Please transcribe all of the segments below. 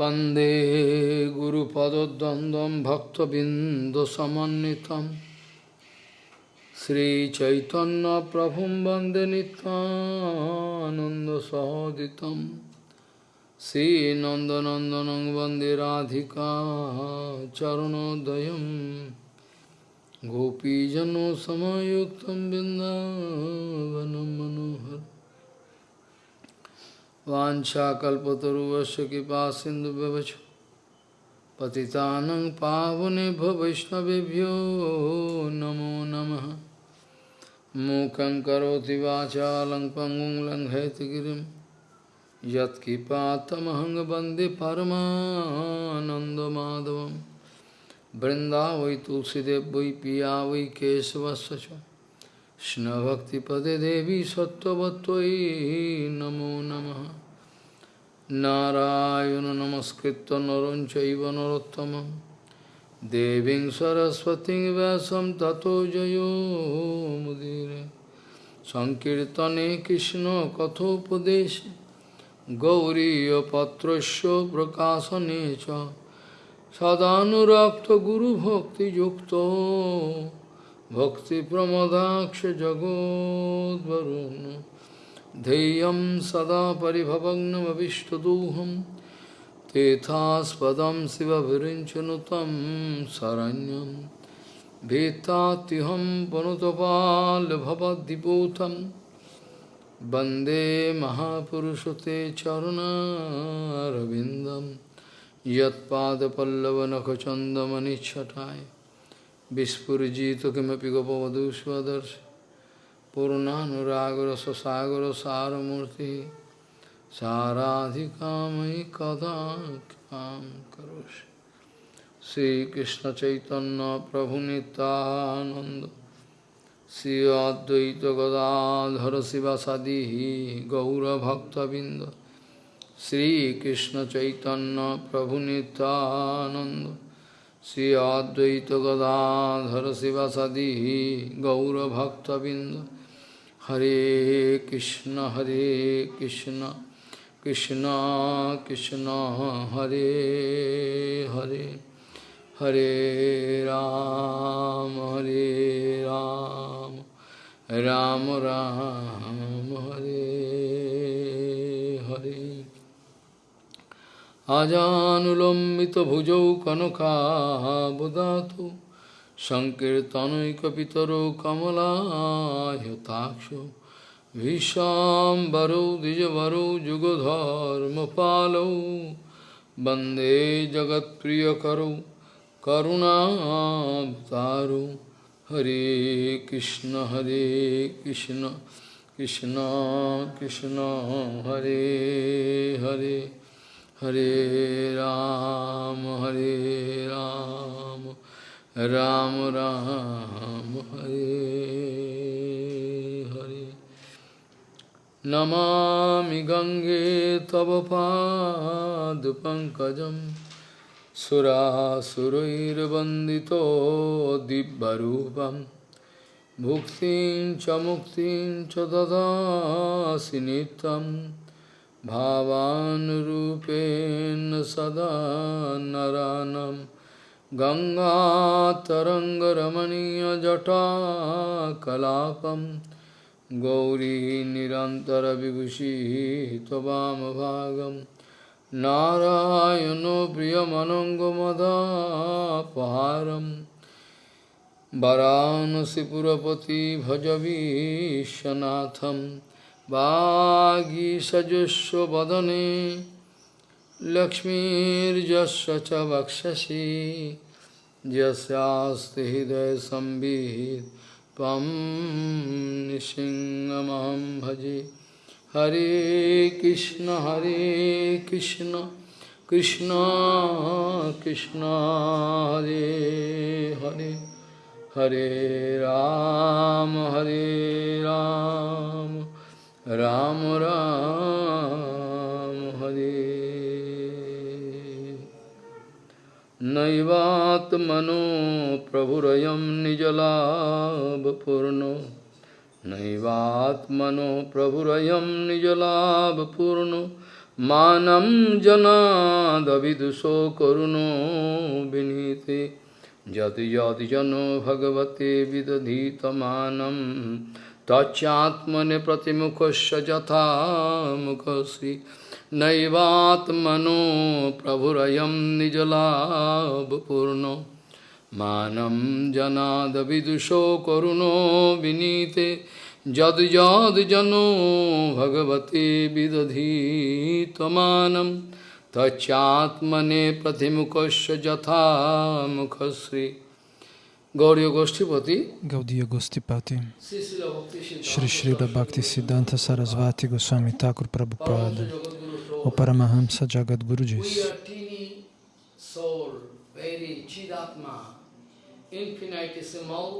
वंदे गुरुपदद्वन्द्वं भक्तबिन्दुसमन्वितं श्रीचैतन्यप्रभुं वंदे नित्यानन्दसहोदितं श्रीनन्दनन्दनं वंदे राधिका चरणोदयं गोपीजनसमयुक्तं बिन्दावनं मनोहर वाञ्छाकल्पतरुवस्य कृपा सिन्धुव्यवच पतितानं पावनेभ्यो वैष्णवेभ्यो नमो नमः मूकं करोति वाचालं पङ्गुं लङ्घयति गिरिं यत्कृपातमहं वन्दे परमानन्दमाधवं बृन्दा वै तुलसीदेव वै पिया वै केशवस्य च कृष्णभक्तिपदे देवी सत्त्ववत्त्वयि नमो नमः नारायण नमस्कृत्य नरं चैव नरोत्तमं देवीं सरस्वतीं व्यासं ततो जयो मुदीरे सङ्कीर्तने कृष्णकथोपदेशे गौरीयपत्रस्य प्रकाशने च सदानुरक्तगुरुभक्तियुक्तो भक्तिप्रमदाक्षजगोद्वरुन् ध्येयं सदा परिभवग्नमविष्टदोहं तेथास्पदं शिवभिरिञ्चनुतं शरण्यं भीतात्युहं पनुतपाल्भवद्दिपूतं वन्दे महापुरुषते चरुणारविन्दं यत्पादपल्लवनखचन्दमनिच्छटाय Vispurjito kimapi gopavadu swadarsh Purnanuragara sasagara saramurti Saradhikamai kadakam karosh Sri Krishna Chaitanya Prabhu Nityananda Sri Advaita Gadadhar Sivasadihi Gaura Bhakta Binda Sri Krishna Chaitanya Prabhu Nityananda Shri अद्वैत गदाधर शिवसदी गौरभक्तबिंद हरे कृष्ण हरे कृष्ण कृष्ण कृष्ण, हरे हरे हरे राम हरे राम राम राम हरे हरे। আজানুলম্বিতভুজৌ কনকাবদাতু সংকীর্তনৈকপিতরৌ কমলায়তাক্ষ ভীষাম্বরৌ দ্বিজবরৌ যুগধর্মপালৌ বন্দে জগৎপ্রিয়করৌ করুণাবতারৌ। হরে কৃষ্ণ হরে কৃষ্ণ কৃষ্ণ কৃষ্ণ, হরে Hare. Hare Ram, Hare Ram, Ram Ram, Hare Hare. Namami Gange Tava Pankajam Sura Surairvandito Dibbarupam Bhuktin Chamuktin Chadadasinitam भावानुरूपेण सदा नरानं गङ्गातरङ्गरमणीयजटाकलापं गौरी निरन्तरविभूषिः त्ववामभागं नारायणो प्रियमनङ्गमदापहारं वरानसिपुरपति भजवीशनाथम् वागीषजुष्वदने लक्ष्मीर्जस्य च वक्षसि। यस्यास्ति हृदयसंवित् त्वं निसिंहमहं भजे। हरे कृष्ण हरे कृष्ण कृष्ण कृष्ण, हरे हरे। हरे राम हरे राम। राम राम हरे। नैवात्मनो प्रभुर निजलाभपूर्ण। नैवात्मनो प्रभुर प्रभुरयं निजलाभपूर्णो। जनाद विदुषो करुणो विनीते। यति यति जनो भगवते विदधीतमानम् तच्चात्मनि प्रतिमुखस्य यथा मुखसि नैवात्मनो प्रभुरयं निजलाभपूर्णो। मानं जनादविदुषो करुणो विनीते जनो भगवते विदधीतमानं। तच्चात्मने प्रतिमुखस्य यथा मुखश्री Gauriya Goshtipati Gaudiya Gostipati Shri Srila Bhakti Siddhanta Sarasvati Goswami Thakur Prabhupada O Paramahamsa Jagadguru diz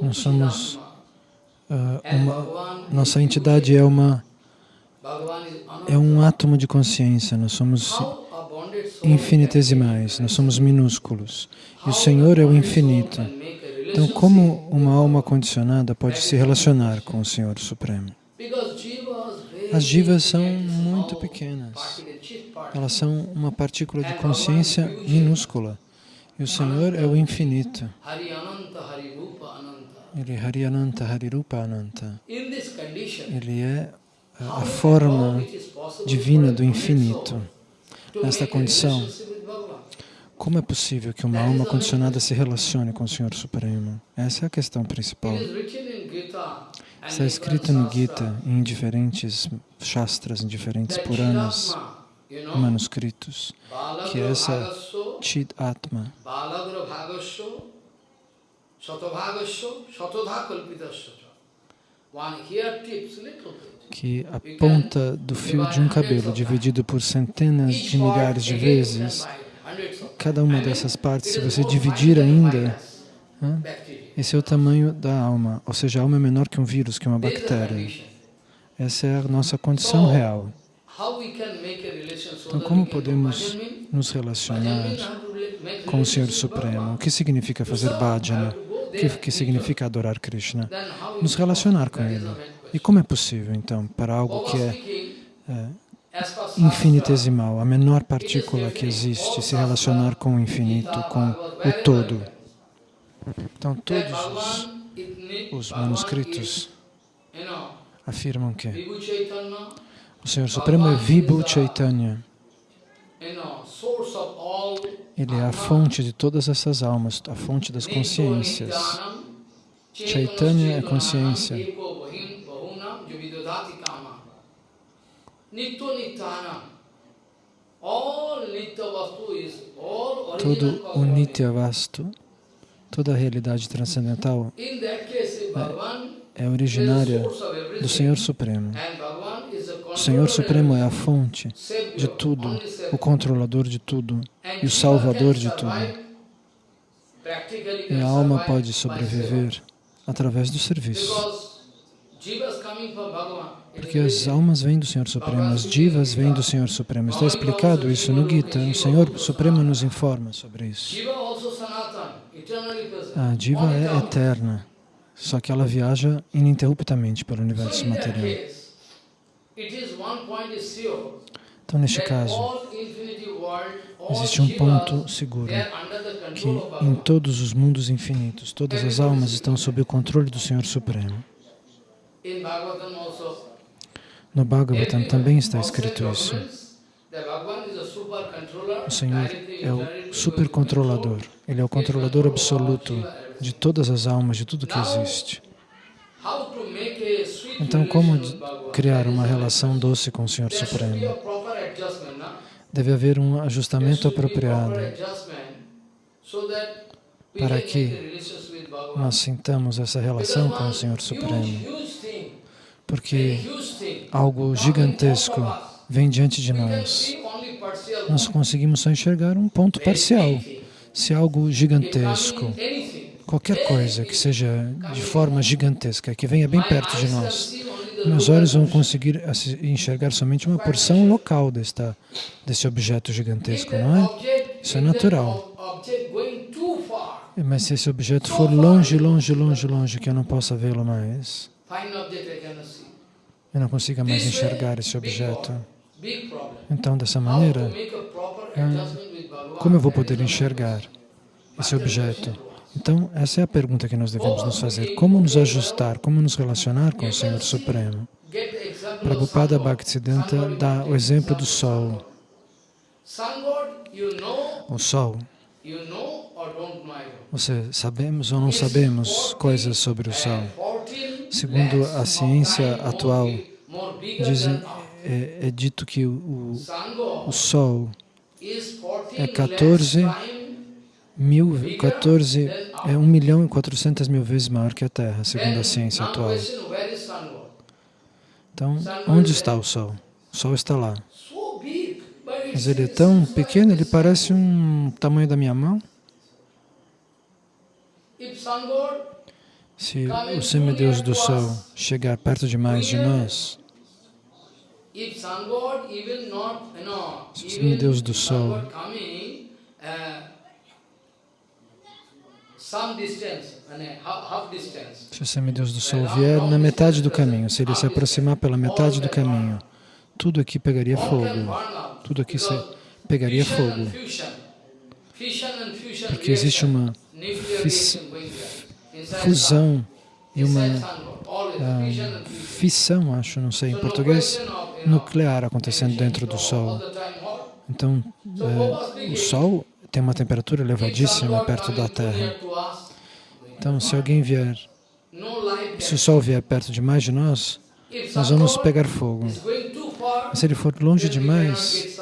Nós somos, And uma, nossa entidade é uma é um átomo de consciência, nós somos infinitesimais, nós somos minúsculos. E o Senhor é o infinito. Então, como uma alma condicionada pode se relacionar com o Senhor Supremo? As jivas são muito pequenas. Elas são uma partícula de consciência minúscula. E o Senhor é o infinito. Ele é Hari Ananta, Ele é a- forma divina do infinito. Nesta condição? Como é possível que uma alma condicionada se relacione com o Senhor Supremo? Essa é a questão principal. Está escrito no Gita, em diferentes shastras, em diferentes Puranas, manuscritos, que Balagra essa Chid Atma, que a ponta do fio de um cabelo, dividido por centenas de milhares de vezes, cada uma dessas partes, se você dividir ainda, esse é o tamanho da alma, ou seja, a alma é menor que um vírus, que uma bactéria. Essa é a nossa condição real. Então, como podemos nos relacionar com o Senhor Supremo? O que significa fazer bhajana? O que, que significa adorar Krishna? Nos relacionar com Ele. E como é possível, então, para algo que é, é infinitesimal, a menor partícula que existe, se relacionar com o infinito, com o todo? Então, todos os, os manuscritos afirmam que o Senhor Supremo é Vibhu Chaitanya. Ele é a fonte de todas essas almas, a fonte das consciências. Chaitanya é consciência. Todo o Nitya Vastu, toda a realidade transcendental é, é originária do Senhor Supremo. O Senhor Supremo é a fonte de tudo, o controlador de tudo e o salvador de tudo. E a alma pode sobreviver através do serviço. Porque as almas vêm do Senhor Supremo, as divas vêm do Senhor Supremo. Está explicado isso no Gita. O Senhor Supremo nos informa sobre isso. A diva é eterna, só que ela viaja ininterruptamente pelo universo material. Então, neste caso, existe um ponto seguro, que em todos os mundos infinitos, todas as almas estão sob o controle do Senhor Supremo. No Bhagavatam também está escrito isso. O Senhor é o supercontrolador, Ele é o controlador absoluto de todas as almas, de tudo que existe. Então, como criar uma relação doce com o Senhor Supremo? Deve haver um ajustamento apropriado para que nós sintamos essa relação com o Senhor Supremo. Porque algo gigantesco vem diante de nós. Nós conseguimos só enxergar um ponto parcial. Se algo gigantesco, qualquer coisa que seja de forma gigantesca, que venha bem perto de nós, meus olhos vão conseguir enxergar somente uma porção local desta, desse objeto gigantesco, não é? Isso é natural. Mas se esse objeto for longe, longe, longe, longe, que eu não possa vê-lo mais, eu não consiga mais enxergar esse objeto. Então, dessa maneira, como eu vou poder enxergar esse objeto? Então, essa é a pergunta que nós devemos nos fazer. Como nos ajustar, como nos relacionar com o Senhor Supremo? Prabhupada Bhaktisiddhanta dá o exemplo do Sol. O Sol. Você sabemos ou não sabemos coisas sobre o Sol? Segundo a ciência atual, dizem, é, é dito que o, o Sol é 14 mil, 14, é 1 milhão e 400 mil vezes maior que a Terra, segundo a ciência atual. Então, onde está o Sol? O Sol está lá. Mas ele é tão pequeno, ele parece um tamanho da minha mão. Se o semideus do Sol chegar perto demais de nós, se o semideus do Sol se o semideus do Sol vier na metade do caminho, se ele se aproximar pela metade do caminho, tudo aqui pegaria fogo. Tudo aqui pegaria fogo. Porque existe uma fusão e uma uh, fissão, acho, não sei em português, nuclear acontecendo dentro do Sol. Então, uh, o Sol tem uma temperatura elevadíssima perto da Terra. Então, se alguém vier, se o Sol vier perto demais de nós, nós vamos pegar fogo. Mas se ele for longe demais,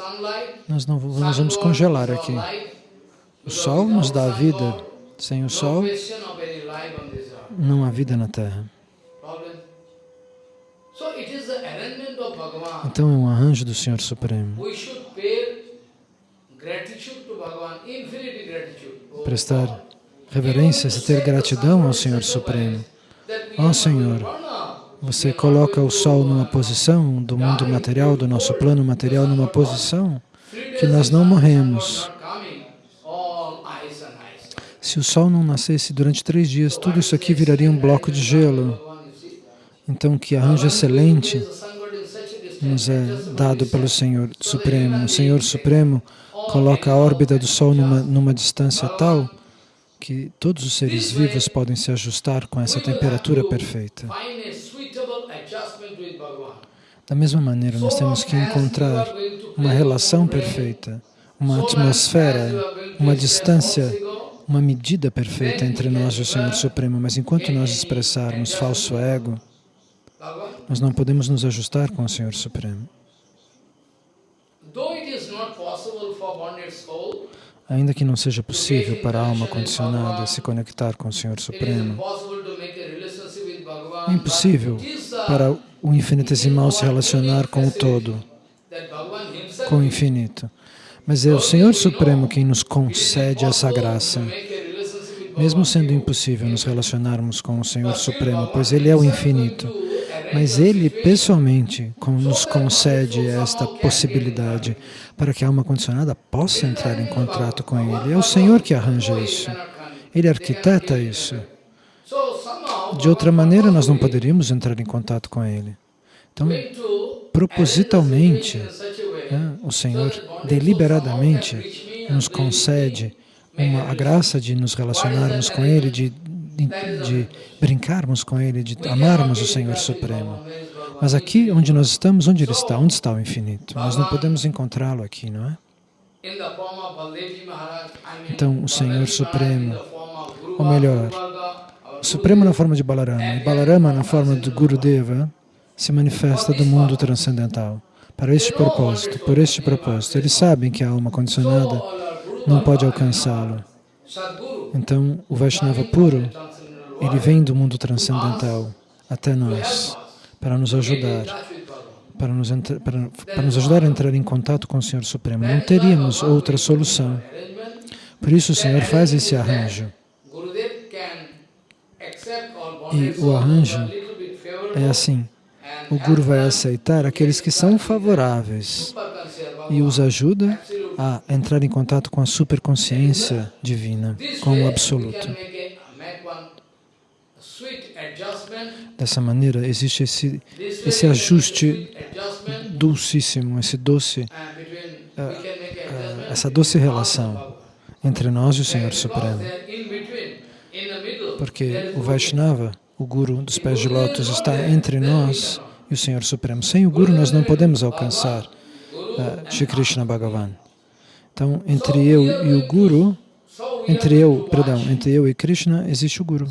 nós, não, nós vamos congelar aqui. O Sol nos dá a vida. Sem o Sol, não há vida na Terra. Então é um arranjo do Senhor Supremo prestar reverências e ter gratidão ao Senhor Supremo. Ó oh, Senhor, você coloca o Sol numa posição do mundo material, do nosso plano material, numa posição que nós não morremos. Se o Sol não nascesse durante três dias, tudo isso aqui viraria um bloco de gelo. Então, que arranjo excelente nos é dado pelo Senhor Supremo. O Senhor Supremo coloca a órbita do Sol numa, numa distância tal que todos os seres vivos podem se ajustar com essa temperatura perfeita. Da mesma maneira, nós temos que encontrar uma relação perfeita, uma atmosfera, uma distância, uma medida perfeita entre nós e o Senhor Supremo. Mas enquanto nós expressarmos falso ego, nós não podemos nos ajustar com o Senhor Supremo. Ainda que não seja possível para a alma condicionada se conectar com o Senhor Supremo, é impossível para o infinitesimal se relacionar com o todo, com o infinito. Mas é o Senhor Supremo quem nos concede essa graça. Mesmo sendo impossível nos relacionarmos com o Senhor Supremo, pois Ele é o infinito, mas Ele pessoalmente nos concede esta possibilidade para que a alma condicionada possa entrar em contato com Ele. É o Senhor que arranja isso. Ele arquiteta isso. De outra maneira, nós não poderíamos entrar em contato com Ele. Então, propositalmente, o Senhor deliberadamente nos concede uma, a graça de nos relacionarmos com Ele, de, de, de brincarmos com Ele, de amarmos o Senhor Supremo. Mas aqui onde nós estamos, onde Ele está? Onde está o infinito? Nós não podemos encontrá-lo aqui, não é? Então, o Senhor Supremo, ou melhor, Supremo na forma de Balarama e Balarama na forma de Gurudeva se manifesta do mundo transcendental para este propósito, por este propósito. Eles sabem que a alma condicionada não pode alcançá-lo. Então, o Vaishnava puro, ele vem do mundo transcendental até nós para nos ajudar, para nos, para, para nos ajudar a entrar em contato com o Senhor Supremo. Não teríamos outra solução. Por isso o Senhor faz esse arranjo. E o arranjo é assim, o Guru vai aceitar aqueles que são favoráveis e os ajuda a entrar em contato com a superconsciência divina, com o Absoluto. Dessa maneira, existe esse, esse ajuste dulcíssimo, esse doce, uh, uh, essa doce relação entre nós e o Senhor Supremo. Porque o Vaishnava, o Guru dos pés de lótus, está entre nós e o Senhor Supremo. Sem o Guru nós não podemos alcançar uh, Shri Krishna Bhagavan. Então, entre eu e o Guru, entre eu, perdão, entre eu e Krishna, existe o Guru.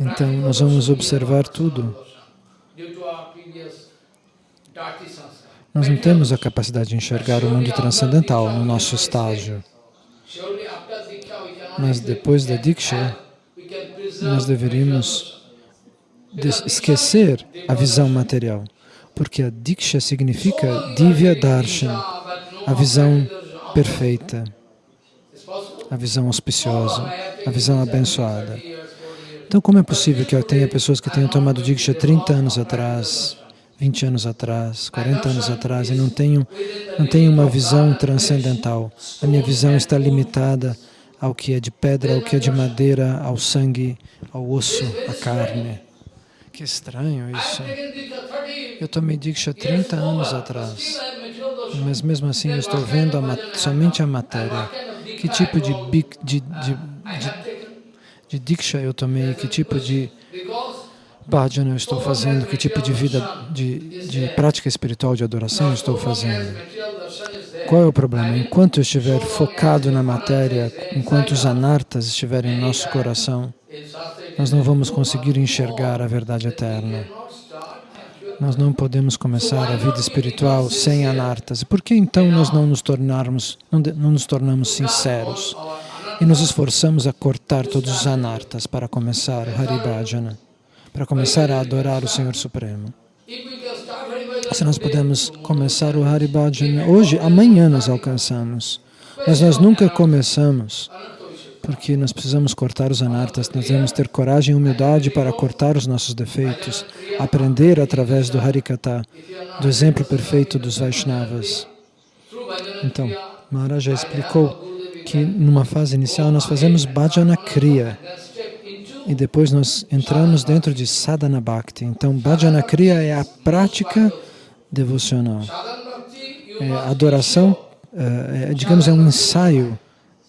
Então, nós vamos observar tudo. Nós não temos a capacidade de enxergar o mundo transcendental no nosso estágio. Mas depois da Diksha, nós deveríamos esquecer a visão material, porque a Diksha significa Divya Darshan, a visão perfeita, a visão auspiciosa, a visão abençoada. Então, como é possível que eu tenha pessoas que tenham tomado Diksha 30 anos atrás, 20 anos atrás, 40 anos atrás, e não tenham, não tenham uma visão transcendental? A minha visão está limitada ao que é de pedra, ao que é de madeira, ao sangue, ao osso, à carne. Que estranho isso. Eu tomei Diksha 30 anos atrás, mas mesmo assim eu estou vendo a somente a matéria. Que tipo de, de, de, de Diksha eu tomei, que tipo de bhajana eu estou fazendo, que tipo de vida, de, de prática espiritual de adoração eu estou fazendo. Qual é o problema? Enquanto eu estiver focado na matéria, enquanto os anartas estiverem em nosso coração, nós não vamos conseguir enxergar a verdade eterna. Nós não podemos começar a vida espiritual sem anartas. Por que então nós não nos tornarmos, não, não nos tornamos sinceros? e nos esforçamos a cortar todos os anartas para começar o Haribhajana, para começar a adorar o Senhor Supremo. Se nós podemos começar o Haribhajana hoje, amanhã nós alcançamos. Mas nós nunca começamos, porque nós precisamos cortar os anartas, nós devemos ter coragem e humildade para cortar os nossos defeitos, aprender através do Harikata, do exemplo perfeito dos Vaishnavas. Então, Maharaj já explicou que numa fase inicial nós fazemos bhajana kriya e depois nós entramos dentro de sadhana bhakti. Então, bhajana kriya é a prática devocional. É adoração, é, é, digamos, é um ensaio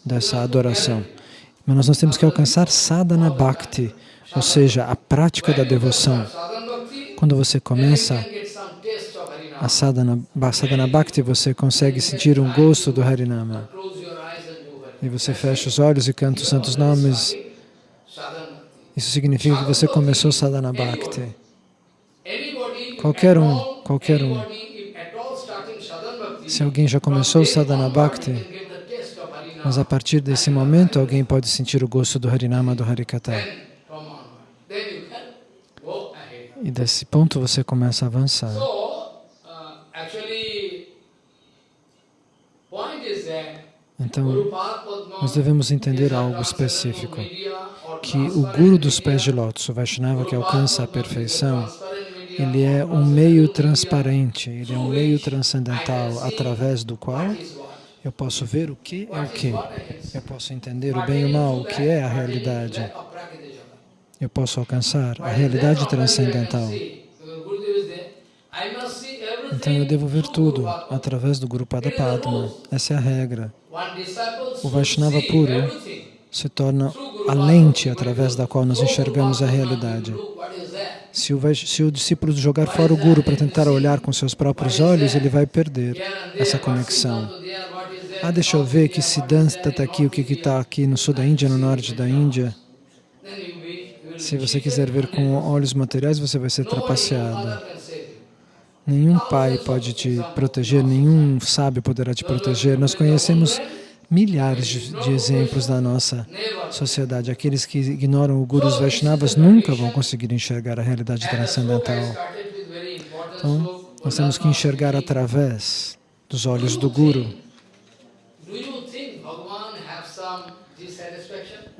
dessa adoração. Mas nós temos que alcançar sadhana bhakti, ou seja, a prática da devoção. Quando você começa a sadhana, sadhana bhakti, você consegue sentir um gosto do Harinama e você fecha os olhos e canta os santos nomes, isso significa que você começou sadhana bhakti. Qualquer um, qualquer um. Se alguém já começou sadhana bhakti, mas a partir desse momento alguém pode sentir o gosto do Harinama, do Harikata. E desse ponto você começa a avançar. Então, nós devemos entender algo específico, que o Guru dos pés de lótus, o Vaishnava que alcança a perfeição, ele é um meio transparente, ele é um meio transcendental através do qual eu posso ver o que é o que, eu posso entender o bem e o mal, o que é a realidade, eu posso alcançar a realidade transcendental. Então eu devo ver tudo através do Guru Pada Padma. Essa é a regra. O Vaishnava puro se torna a lente através da qual nós enxergamos a realidade. Se o, se o discípulo jogar fora o Guru para tentar olhar com seus próprios olhos, ele vai perder essa conexão. Ah, deixa eu ver que Siddhanta está aqui, o que está aqui no sul da Índia, no norte da Índia. Se você quiser ver com olhos materiais, você vai ser trapaceado. Nenhum pai pode te proteger, nenhum sábio poderá te proteger. Nós conhecemos milhares de, exemplos na nossa sociedade. Aqueles que ignoram o Gurus Vaishnavas nunca vão conseguir enxergar a realidade transcendental. Então, nós temos que enxergar através dos olhos do Guru.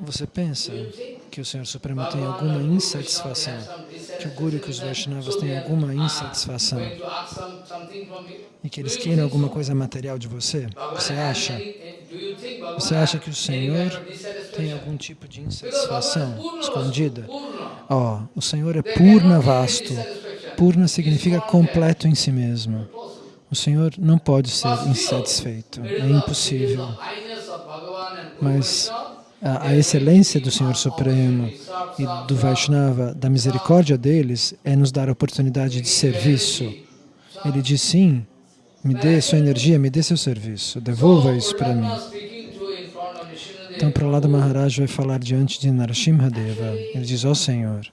Você pensa que o Senhor Supremo tem alguma insatisfação que o Guru e que os Vaishnavas têm alguma insatisfação e que eles queiram alguma coisa material de você, você acha? Você acha que o Senhor tem algum tipo de insatisfação escondida? Ó, oh, o Senhor é purna vasto. Purna significa completo em si mesmo. O Senhor não pode ser insatisfeito, é impossível. Mas a, a, excelência do Senhor Supremo e do Vaishnava, da misericórdia deles, é nos dar a oportunidade de serviço. Ele diz, sim, me dê sua energia, me dê seu serviço, devolva isso para mim. Então, Prahlada Maharaj vai falar diante de Narasimhadeva. Ele diz, ó oh, Senhor,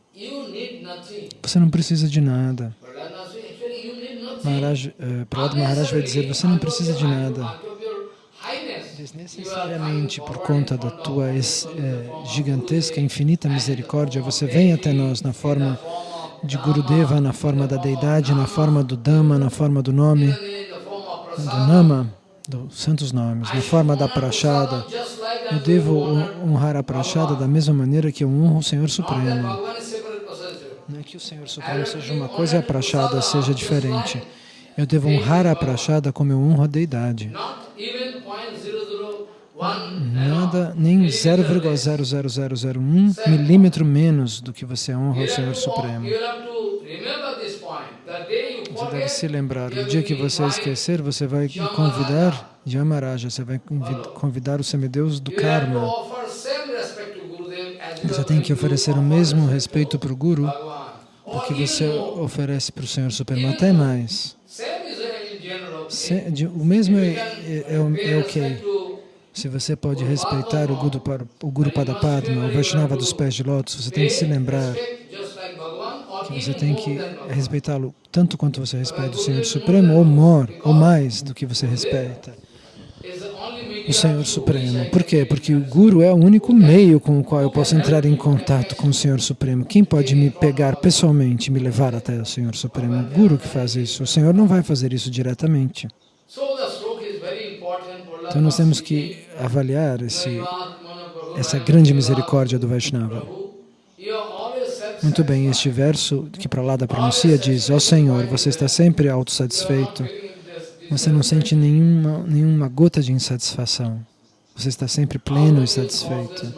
você não precisa de nada. Maharaj, uh, Prahlada Maharaj vai dizer, você não precisa de nada desnecessariamente por conta da tua é, gigantesca, infinita misericórdia, você vem até nós na forma de Gurudeva, na forma da deidade, na forma do Dhamma, na forma do nome, do Nama, dos santos nomes, na forma da prachada. Eu devo honrar a prachada da mesma maneira que eu honro o Senhor Supremo. Não é que o Senhor Supremo seja uma coisa e a prachada seja diferente. Eu devo honrar a prachada como eu honro a deidade nada, nem 0,00001 milímetro menos do que você honra o Senhor Supremo. Você deve se lembrar, no dia que você esquecer, você vai convidar Yamaraja, você vai convidar o semideus do karma. Você tem que oferecer o mesmo respeito para o Guru do que você oferece para o Senhor Supremo, até mais. O mesmo é, é, é, é o que? Se você pode respeitar o Guru, o Guru Padapadma, o Vaishnava dos pés de lótus, você tem que se lembrar que você tem que respeitá-lo tanto quanto você respeita o Senhor Supremo, ou maior, ou mais do que você respeita o Senhor Supremo. Por quê? Porque o Guru é o único meio com o qual eu posso entrar em contato com o Senhor Supremo. Quem pode me pegar pessoalmente e me levar até o Senhor Supremo? O Guru que faz isso. O Senhor não vai fazer isso diretamente. Então nós temos que avaliar esse, essa grande misericórdia do Vaishnava. Muito bem, este verso que Pralada pronuncia diz, ó oh Senhor, você está sempre autossatisfeito, você não sente nenhuma, nenhuma gota de insatisfação, você está sempre pleno e satisfeito.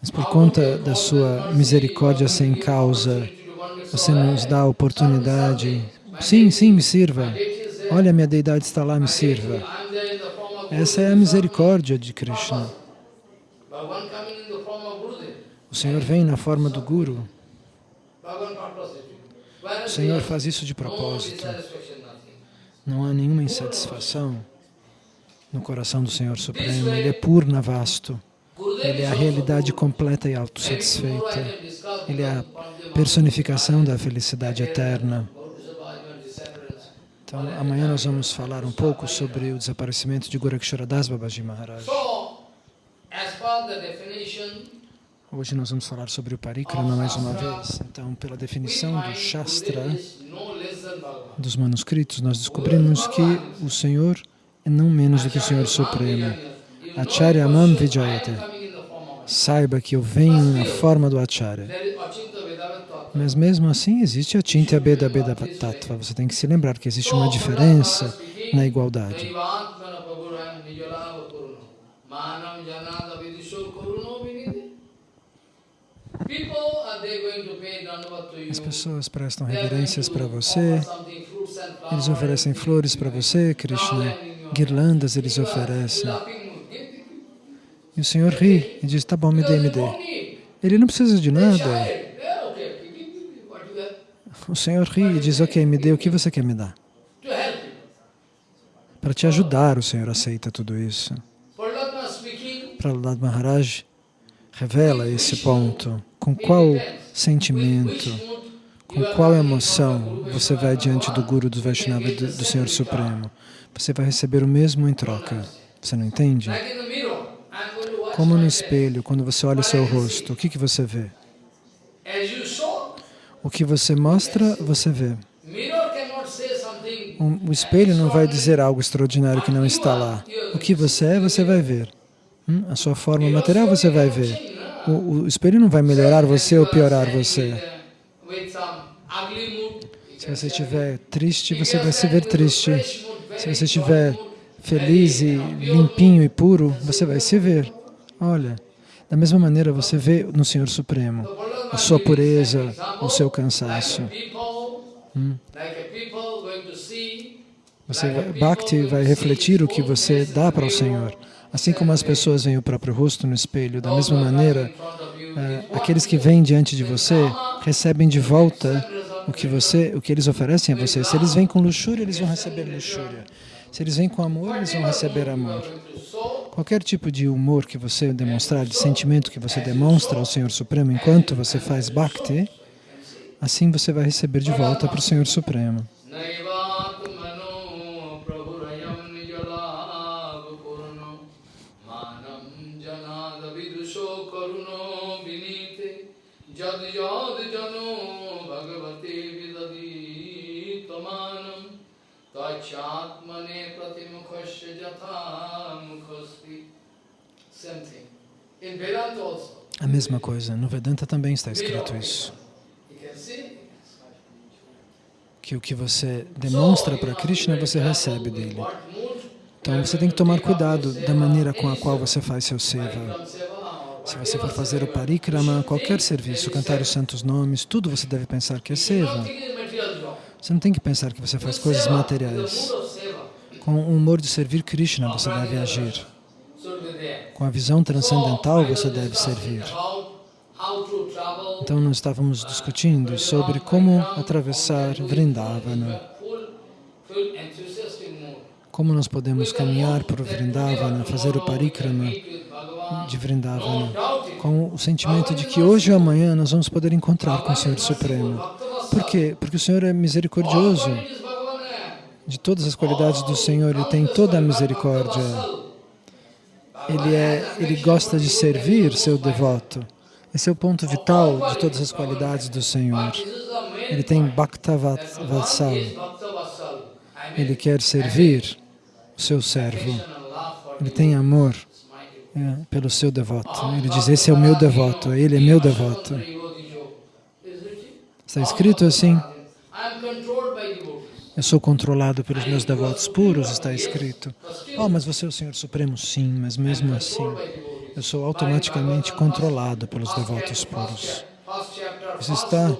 Mas por conta da sua misericórdia sem causa, você nos dá a oportunidade, sim, sim, me sirva, olha, minha deidade está lá, me sirva. Essa é a misericórdia de Krishna. O Senhor vem na forma do Guru. O Senhor faz isso de propósito. Não há nenhuma insatisfação no coração do Senhor Supremo. Ele é purna vasto. Ele é a realidade completa e autossatisfeita. Ele é a personificação da felicidade eterna. Então, amanhã nós vamos falar um pouco sobre o desaparecimento de Das Babaji Maharaj. Hoje nós vamos falar sobre o Parikrama mais uma vez. Então, pela definição do Shastra, dos manuscritos, nós descobrimos que o Senhor é não menos do que o Senhor Supremo. Acharya Mam Vijayate. Saiba que eu venho na forma do Acharya. Mas mesmo assim existe a Chintya Beda Beda Tattva. Você tem que se lembrar que existe uma diferença na igualdade. As pessoas prestam reverências para você, eles oferecem flores para você, Krishna, guirlandas eles oferecem. E o Senhor ri e diz, tá bom, me dê, me dê. Ele não precisa de nada. O Senhor ri e diz, ok, me dê o que você quer me dar. Para te ajudar, o Senhor aceita tudo isso. Prahlad Maharaj revela esse ponto. Com qual sentimento, com qual emoção você vai diante do Guru do Vaishnava do, do Senhor Supremo? Você vai receber o mesmo em troca. Você não entende? Como no espelho, quando você olha o seu rosto, o que, que você vê? O que você mostra, você vê. O espelho não vai dizer algo extraordinário que não está lá. O que você é, você vai ver. Hum? A sua forma material, você vai ver. O, o espelho não vai melhorar você ou piorar você. Se você estiver triste, você vai se ver triste. Se você estiver feliz e limpinho e puro, você vai se ver. Olha, da mesma maneira você vê no Senhor Supremo a sua pureza, o seu cansaço. Hum. Você, Bhakti vai refletir o que você dá para o Senhor. Assim como as pessoas veem o próprio rosto no espelho, da mesma maneira, eh, aqueles que vêm diante de você recebem de volta o que, você, o que eles oferecem a você. Se eles vêm com luxúria, eles vão receber luxúria. Se eles vêm com amor, eles vão receber amor. Qualquer tipo de humor que você demonstrar, de sentimento que você demonstra ao Senhor Supremo enquanto você faz Bhakti, assim você vai receber de volta para o Senhor Supremo. Tachatmane pratimukhasya jatha A mesma coisa. No Vedanta também está escrito isso. Que o que você demonstra para Krishna, você recebe dele. Então você tem que tomar cuidado da maneira com a qual você faz seu seva. Se você for fazer o parikrama, qualquer serviço, cantar os santos nomes, tudo você deve pensar que é seva. Você não tem que pensar que você faz coisas materiais. Com o humor de servir Krishna, você deve agir. Com a visão transcendental, você deve servir. Então, nós estávamos discutindo sobre como atravessar Vrindavana. Como nós podemos caminhar por Vrindavana, fazer o parikrama de Vrindavana, com o sentimento de que hoje ou amanhã nós vamos poder encontrar com o Senhor Supremo. Por quê? Porque o Senhor é misericordioso. De todas as qualidades do Senhor, Ele tem toda a misericórdia. Ele, é, ele gosta de servir seu devoto. Esse é o ponto vital de todas as qualidades do Senhor. Ele tem Bhakta Vatsal. Ele quer servir o seu servo. Ele tem amor é, pelo seu devoto. Ele diz, esse é o meu devoto, ele é meu devoto. Está escrito assim. Eu sou controlado pelos meus devotos puros, está escrito. Oh, mas você é o Senhor Supremo? Sim, mas mesmo assim, eu sou automaticamente controlado pelos devotos puros. Isso está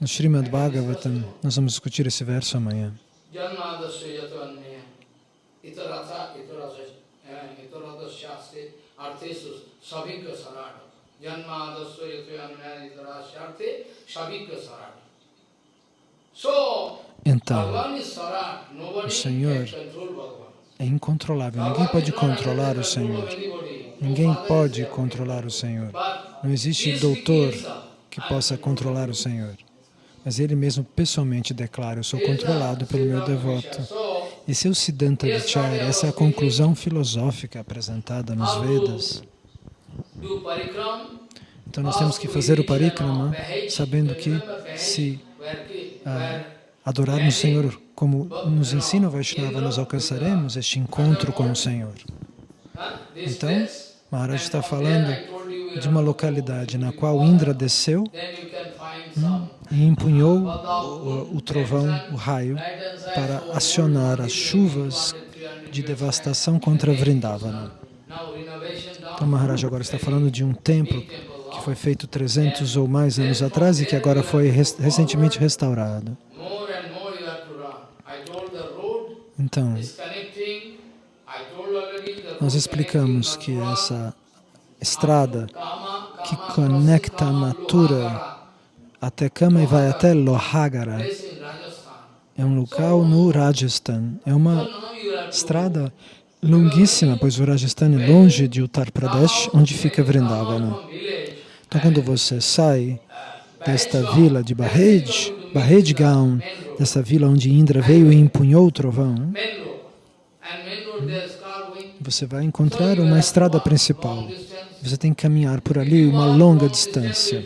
no Srimad Bhagavatam. Nós vamos discutir esse verso amanhã. Então, o Senhor é incontrolável. Ninguém pode controlar o Senhor. Ninguém pode controlar o Senhor. Não existe doutor que possa controlar o Senhor. Mas Ele mesmo pessoalmente declara, eu sou controlado pelo meu devoto. Esse é o Siddhanta Vichara, essa é a conclusão filosófica apresentada nos Vedas. Então nós temos que fazer o parikrama sabendo que se ah, adorarmos o Senhor como nos ensina o Vaishnava, nós alcançaremos este encontro com o Senhor. Então, Maharaj está falando de uma localidade na qual Indra desceu hum, e empunhou o, o trovão, o raio, para acionar as chuvas de devastação contra Vrindavana. Então Maharaj agora está falando de um templo que foi feito 300 ou mais anos atrás e que agora foi recentemente restaurado. Então, nós explicamos que essa estrada que conecta a Mathura até Kama e vai até Lohagara é um local no Rajasthan. É uma estrada longuíssima, pois o Rajasthan é longe de Uttar Pradesh, onde fica Vrindavana. Então, quando você sai desta vila de Bahed, Bahed Gaon, dessa vila onde Indra veio e empunhou o trovão, você vai encontrar uma estrada principal. Você tem que caminhar por ali uma longa distância.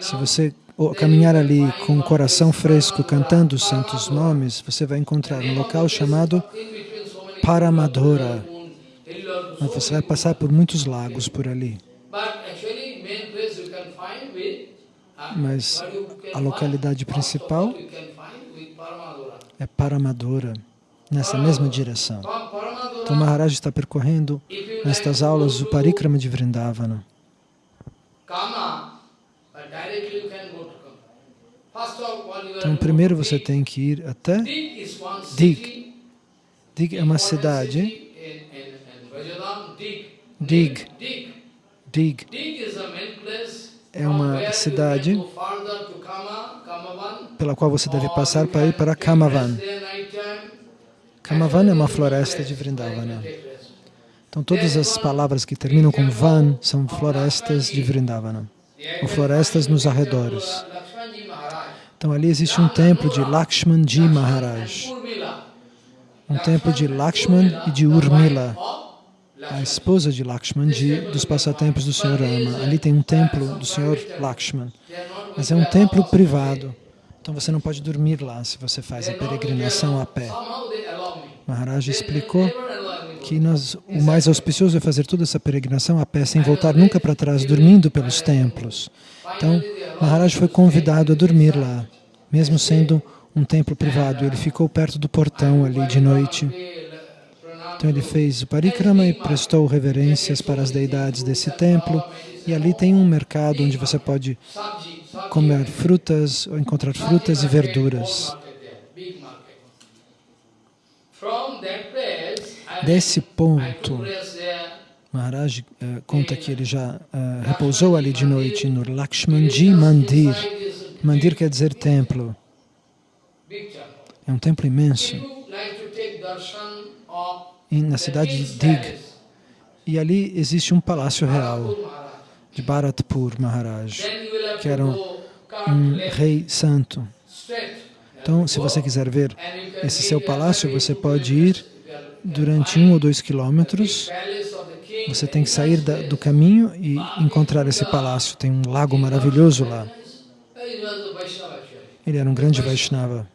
Se você caminhar ali com o coração fresco, cantando os santos nomes, você vai encontrar um local chamado Paramadhora. Você vai passar por muitos lagos por ali. Mas a localidade principal é Paramadura, nessa mesma direção. Então Maharaj está percorrendo nestas aulas o Parikrama de Vrindavana. Então primeiro você tem que ir até Dig. Dig é uma cidade. Dig. Dig é uma cidade pela qual você deve passar para ir para Kamavan. Kamavan é uma floresta de Vrindavana. Então todas as palavras que terminam com Van são florestas de Vrindavana, ou florestas nos arredores. Então ali existe um templo de Lakshmanji Maharaj, um templo de Lakshman e de Urmila, a esposa de Lakshmanji, dos passatempos do Senhor Rama. Ali tem um templo do Senhor Lakshman, mas é um templo privado. Então você não pode dormir lá se você faz a peregrinação a pé. Maharaj explicou que nós, o mais auspicioso é fazer toda essa peregrinação a pé, sem voltar nunca para trás, dormindo pelos templos. Então, Maharaj foi convidado a dormir lá, mesmo sendo um templo privado. Ele ficou perto do portão ali de noite. Então ele fez o parikrama e prestou reverências para as deidades desse templo. E ali tem um mercado onde você pode comer frutas, ou encontrar frutas e verduras. Desse ponto, Maharaj uh, conta que ele já uh, repousou ali de noite no Lakshmanji Mandir. Mandir quer dizer templo. É um templo imenso na cidade de Dig. E ali existe um palácio real de Bharatpur Maharaj, que era um, rei santo. Então, se você quiser ver esse seu palácio, você pode ir durante um ou dois quilômetros. Você tem que sair da, do caminho e encontrar esse palácio. Tem um lago maravilhoso lá. Ele era um grande Vaishnava.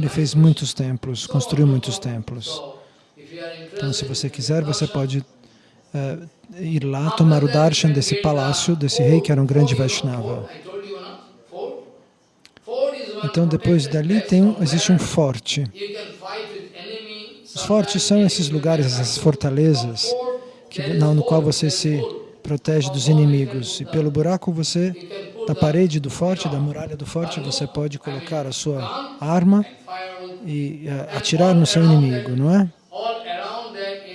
Ele fez muitos templos, construiu muitos templos. Então, se você quiser, você pode uh, ir lá tomar o darshan desse palácio, desse rei que era um grande Vaishnava. Então, depois dali tem um, existe um forte. Os fortes são esses lugares, essas fortalezas, que, no qual você se protege dos inimigos. E pelo buraco você, da parede do forte, da muralha do forte, você pode colocar a sua arma e uh, atirar no seu inimigo, não é?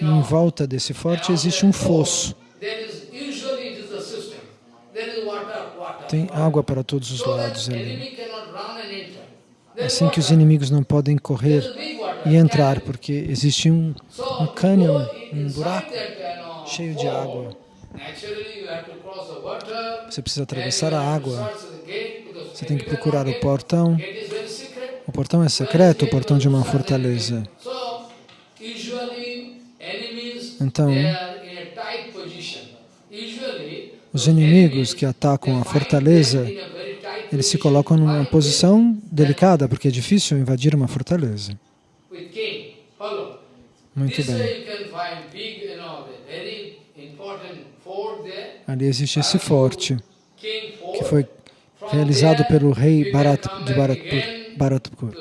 Em volta desse forte existe um fosso. Tem água para todos os lados ali. Assim que os inimigos não podem correr e entrar, porque existe um, um cânion, um buraco cheio de água. Você precisa atravessar a água. Você tem que procurar o portão. O portão é secreto, o portão de uma fortaleza. Então, os inimigos que atacam a fortaleza, eles se colocam numa posição delicada, porque é difícil invadir uma fortaleza. Muito bem. Ali existe esse forte, que foi realizado pelo rei Bharat, de Bharatpur. Bharatpur.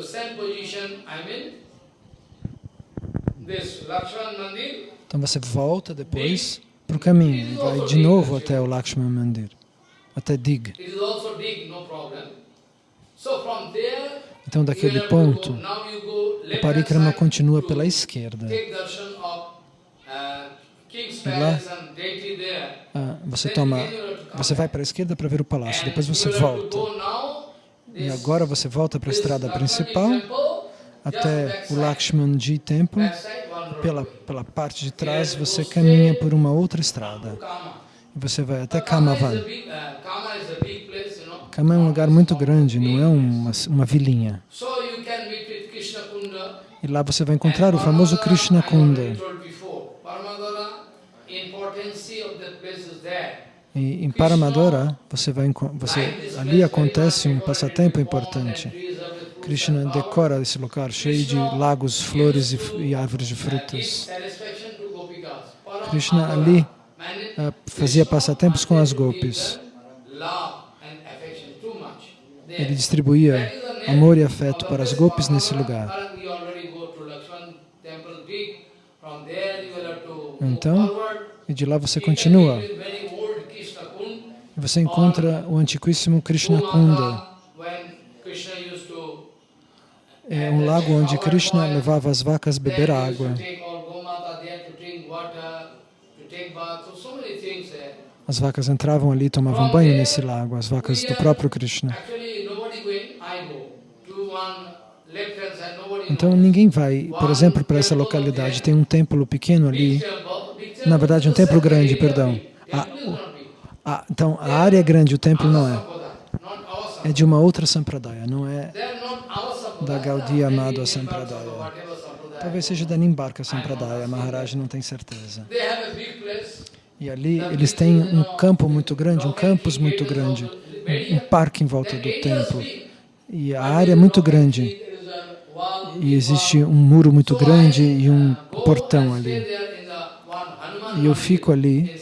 Então você volta depois para o caminho e vai de novo até o Lakshman Mandir, até Dig. Então daquele ponto, o parikrama continua pela esquerda. Lá, ah, você toma, você vai para a esquerda para ver o palácio, depois você volta. E agora você volta para a estrada principal, até o Lakshmanji Temple. Pela, pela parte de trás, você caminha por uma outra estrada. E você vai até Kamavan. Kama é um lugar muito grande, não é uma, uma vilinha. E lá você vai encontrar o famoso Krishna Kunda. E em Paramadora, você vai, você, ali acontece um passatempo importante. Krishna decora esse lugar cheio de lagos, flores e, e árvores de frutas. Krishna ali uh, fazia passatempos com as gopis. ele distribuía amor e afeto para as gopis nesse lugar. Então, e de lá você continua. Você encontra o antiquíssimo Krishna Kunda. É um lago onde Krishna levava as vacas a beber água. As vacas entravam ali e tomavam banho nesse lago, as vacas do próprio Krishna. Então ninguém vai, por exemplo, para essa localidade. Tem um templo pequeno ali, na verdade um templo grande, perdão. A, a, então a área é grande, o templo não é. É de uma outra Sampradaya, não é da Gaudiya Madhva Sampradaya. Talvez seja da Nimbarka Sampradaya, Maharaj não tem certeza. E ali eles têm um campo muito grande, um campus muito grande, um, um parque em volta do templo. E a área é muito grande. E existe um muro muito grande e um portão ali. E eu fico ali,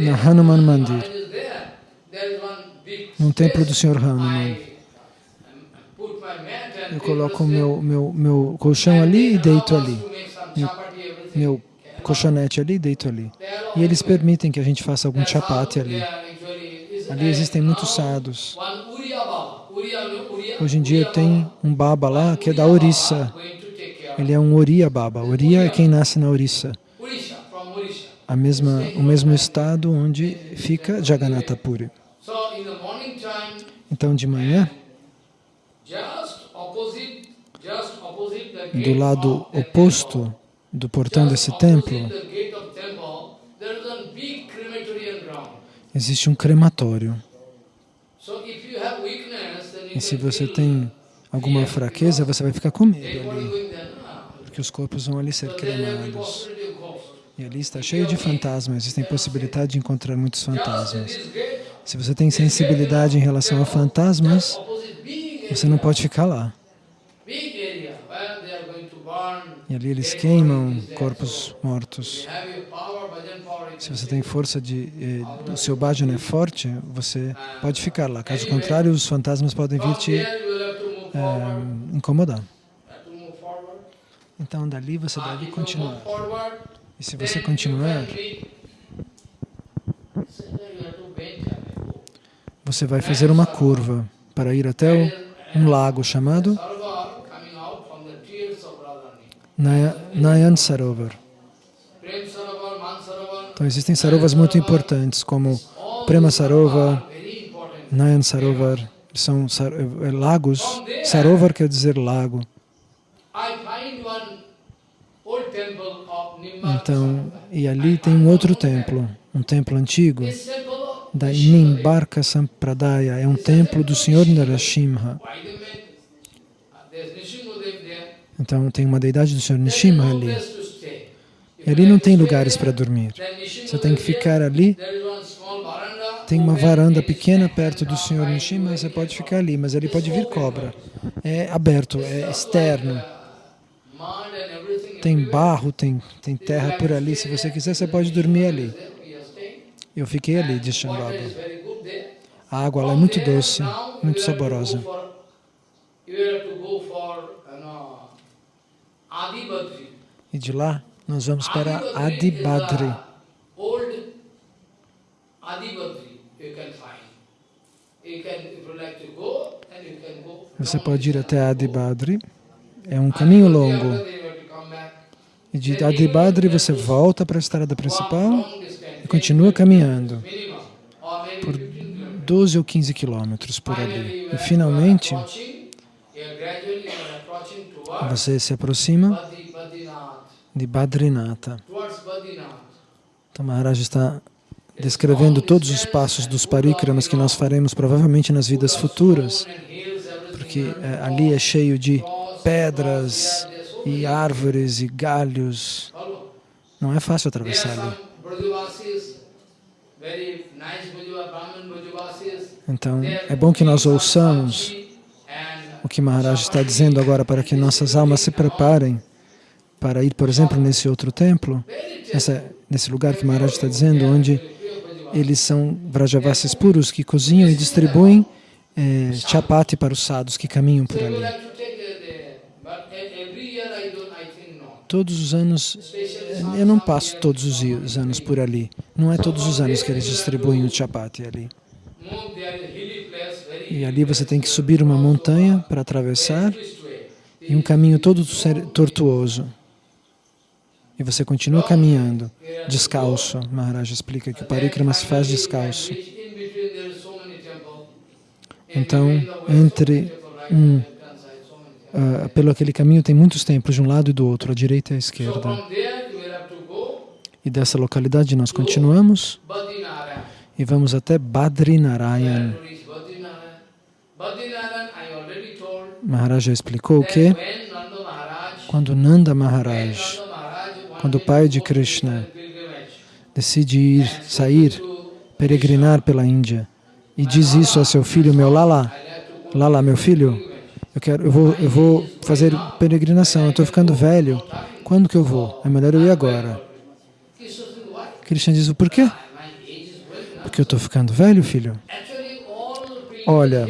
na Hanuman Mandir, no templo do Senhor Hanuman. Eu coloco meu, meu, meu colchão ali e deito ali. Meu, meu colchonete ali e deito ali. E eles permitem que a gente faça algum chapati ali. Ali existem muitos sadhus. Hoje em dia tem um baba lá que é da Orissa. Ele é um Oriya Baba. Oriya é quem nasce na Orissa. A mesma, o mesmo estado onde fica Jagannatha Puri. Então, de manhã, do lado oposto do portão desse templo, existe um crematório. E se você tem alguma fraqueza, você vai ficar com medo ali, porque os corpos vão ali ser cremados. E ali está cheio de fantasmas, existem possibilidade de encontrar muitos fantasmas. Se você tem sensibilidade em relação a fantasmas, você não pode ficar lá. E ali eles queimam corpos mortos. Se você tem força de... Eh, o seu bhajana é forte, você pode ficar lá. Caso contrário, os fantasmas podem vir te eh, incomodar. Então, dali você deve continuar. E se você continuar, você vai fazer uma curva para ir até um lago chamado Nayan Sarovar. Então existem sarovas muito importantes, como Prema Sarova, Nayan Sarovar, são sar é, é, lagos. Sarovar quer dizer lago. Então, e ali tem um outro templo, um templo antigo, da Nimbarka Sampradaya, é um templo do Senhor Narasimha. Então tem uma deidade do Senhor Nishima ali. E ali não tem lugares para dormir. Você tem que ficar ali. Tem uma varanda pequena perto do Senhor Nishima, você pode ficar ali, mas ali pode vir cobra. É aberto, é externo. Tem barro, tem, tem terra por ali. Se você quiser, você pode dormir ali. Eu fiquei ali, diz Shambhava. A água lá é muito doce, muito saborosa. E de lá nós vamos para Adibadri. Você pode ir até Adibadri. É um caminho longo. E de Adibadri você volta para a estrada principal e continua caminhando por 12 ou 15 quilômetros por ali. E finalmente você se aproxima de Badrinatha. Então Maharaj está descrevendo todos os passos dos parikramas que nós faremos provavelmente nas vidas futuras, porque é, ali é cheio de pedras e árvores e galhos. Não é fácil atravessar ali. Então, é bom que nós ouçamos o que Maharaj está dizendo agora para que nossas almas se preparem para ir, por exemplo, nesse outro templo, nesse lugar que Maharaj está dizendo, onde eles são Vrajavasis puros que cozinham e distribuem é, chapati para os sadhus que caminham por ali. Todos os anos, eu não passo todos os anos por ali. Não é todos os anos que eles distribuem o chapati ali. E ali você tem que subir uma montanha para atravessar e um caminho todo tortuoso. E você continua caminhando, descalço. Maharaj explica que o parikrama se faz descalço. Então, entre um, ah, pelo aquele caminho tem muitos templos de um lado e do outro, à direita e à esquerda. E dessa localidade nós continuamos e vamos até Badrinarayan. Maharaj já explicou that que quando Nanda Maharaj, quando o pai de Krishna decide ir, sair, peregrinar pela Índia e diz isso a seu filho, meu Lala, Lala, meu filho, eu, quero, eu, vou, eu vou fazer peregrinação, eu estou ficando velho, quando que eu vou? É melhor eu ir agora. Krishna diz, por quê? Porque eu estou ficando velho, filho. Olha,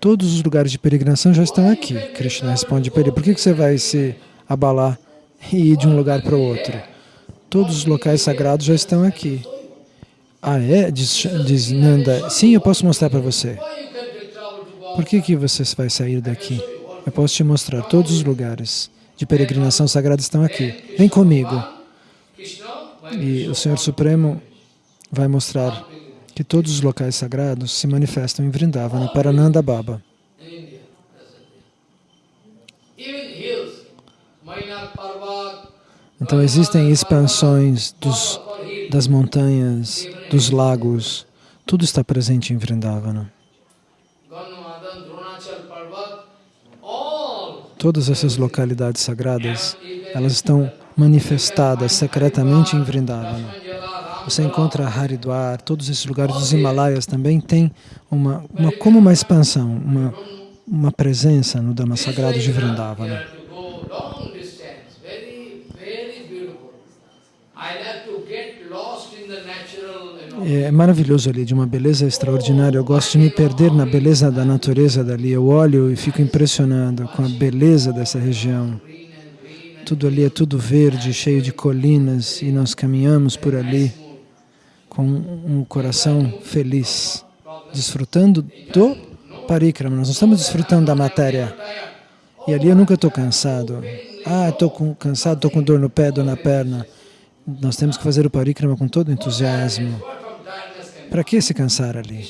todos os lugares de peregrinação já estão aqui. Krishna responde para ele, por que que você vai se abalar e ir de um lugar para o outro? Todos os locais sagrados já estão aqui. Ah, é? Diz, diz Nanda, sim, eu posso mostrar para você. Por que, que você vai sair daqui? Eu posso te mostrar. Todos os lugares de peregrinação sagrada estão aqui. Vem comigo. E o Senhor Supremo vai mostrar que todos os locais sagrados se manifestam em Vrindavana para Nanda Baba. Então existem expansões dos, das montanhas, dos lagos. Tudo está presente em Vrindavana. Todas essas localidades sagradas, elas estão manifestadas secretamente em Vrindavana. Você encontra Haridwar, todos esses lugares dos Himalaias também têm uma, uma como uma expansão, uma, uma presença no Dhamma sagrado de Vrindavana. have to go long distance, very, very beautiful. I like to get lost in the natural, you know, É maravilhoso ali, de uma beleza extraordinária. Eu gosto de me perder na beleza da natureza dali. Eu olho e fico impressionado com a beleza dessa região. Tudo ali é tudo verde, cheio de colinas, e nós caminhamos por ali com um coração feliz, desfrutando do parikrama. Nós não estamos desfrutando da matéria. E ali eu nunca estou cansado. Ah, estou cansado, estou com dor no pé, dor na perna. Nós temos que fazer o parikrama com todo entusiasmo. Para que se cansar ali?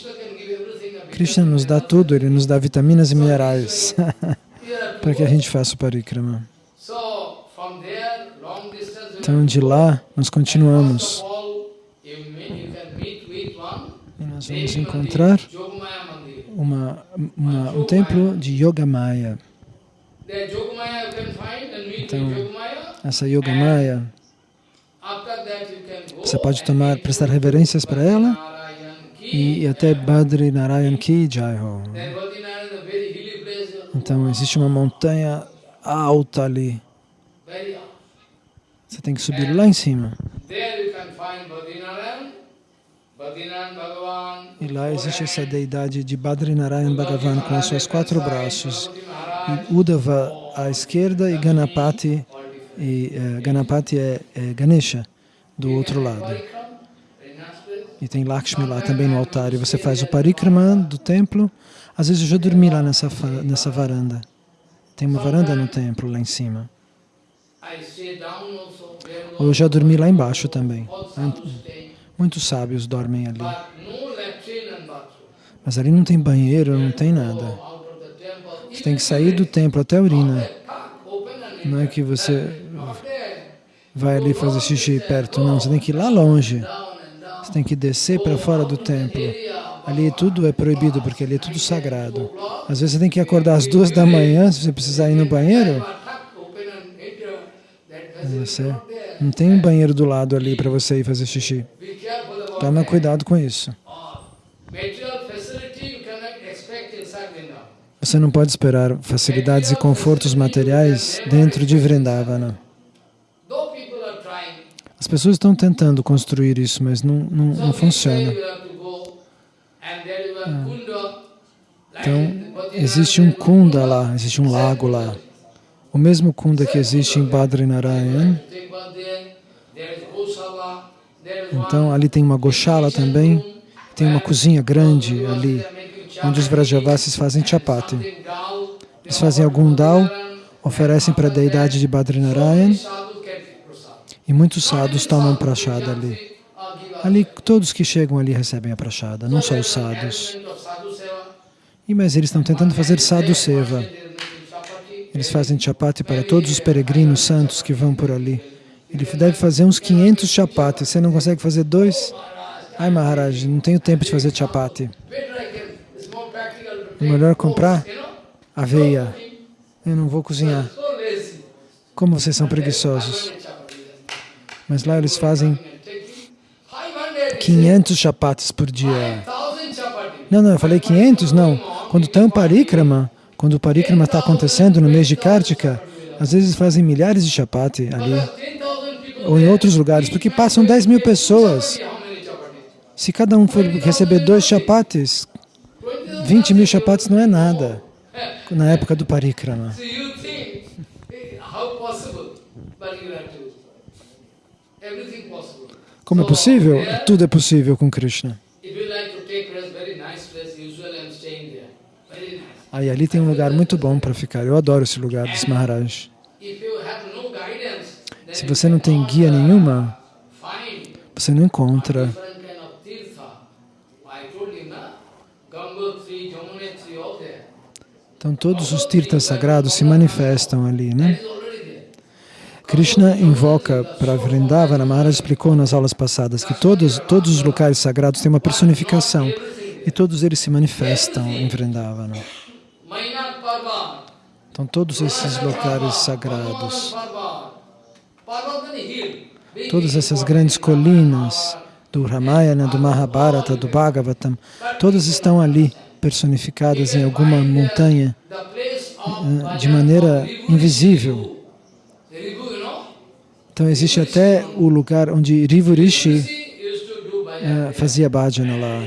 Krishna nos dá tudo, Ele nos dá vitaminas e minerais para que a gente faça o parikrama. Então, de lá, nós continuamos. E nós vamos encontrar uma, uma, um templo de Yogamaya. Então. Essa Yogamaya, você pode tomar, prestar reverências para ela. E, até Badri Narayan Ki hilly place, Então, existe uma montanha alta ali. Você tem que subir lá em cima. E lá existe essa deidade de Badri Narayan Bhagavan com os seus quatro braços. E Uddhava à esquerda e Ganapati, e, eh, Ganapati é, é Ganesha do outro lado. Parikram, very nice place. E tem Lakshmi lá também no altar. E você faz o parikrama do templo. Às vezes eu já dormi lá nessa, nessa varanda. Tem uma varanda no templo lá em cima. Ou eu já dormi lá embaixo também. Muitos sábios dormem ali. Mas ali não tem banheiro, não tem nada. Você tem que sair do templo até a urina. Não é que você vai ali fazer xixi perto, não. Você tem que ir lá longe. Você tem que descer para fora do templo. Ali tudo é proibido, porque ali é tudo sagrado. Às vezes você tem que acordar às duas da manhã, se você precisar ir no banheiro. Você não tem um banheiro do lado ali para você ir fazer xixi. Toma cuidado com isso. Você não pode esperar facilidades e confortos materiais dentro de Vrindavana. As pessoas estão tentando construir isso, mas não, não, não funciona. you have to go and there is a kunda Então, existe um kunda lá, existe um lago lá. O mesmo kunda que existe em Badrinarayan. Então, ali tem uma goshala também. Tem uma cozinha grande ali, onde os Vrajavasis fazem chapati. Eles fazem algum dal, oferecem para a deidade de Badrinarayan e muitos sadhus tomam prachada ali. Ali, todos que chegam ali recebem a prachada, não só os sadhus. E mas eles estão tentando fazer sadhu seva. Eles fazem chapati para todos os peregrinos santos que vão por ali. Ele deve fazer uns 500 chapatis. Você não consegue fazer dois? Ai, Maharaj, não tenho tempo de fazer chapati. É melhor comprar aveia. Eu não vou cozinhar. Como vocês são preguiçosos. Mas lá eles fazem 500 chapatis por dia. Não, não, eu falei 500? Não. Quando tem um parikrama, quando o parikrama está acontecendo no mês de Kartika, às vezes fazem milhares de chapati ali, ou em outros lugares, porque passam 10 mil pessoas. Se cada um for receber dois chapatis, 20 mil chapatis não é nada na época do parikrama. Como é possível? Tudo é possível com Krishna. Aí ali tem um lugar muito bom para ficar. Eu adoro esse lugar, diz Maharaj. Se você não tem guia nenhuma, você não encontra. Então todos os tirtas sagrados se manifestam ali, né? Krishna invoca para Vrindavana, Maharaj explicou nas aulas passadas que todos, todos os locais sagrados têm uma personificação e todos eles se manifestam em Vrindavana. Então todos esses locais sagrados, todas essas grandes colinas do Ramayana, do Mahabharata, do Bhagavatam, todas estão ali personificadas em alguma montanha eh, de maneira invisível. Então existe até o lugar onde Rivu Rishi uh, fazia bhajana lá.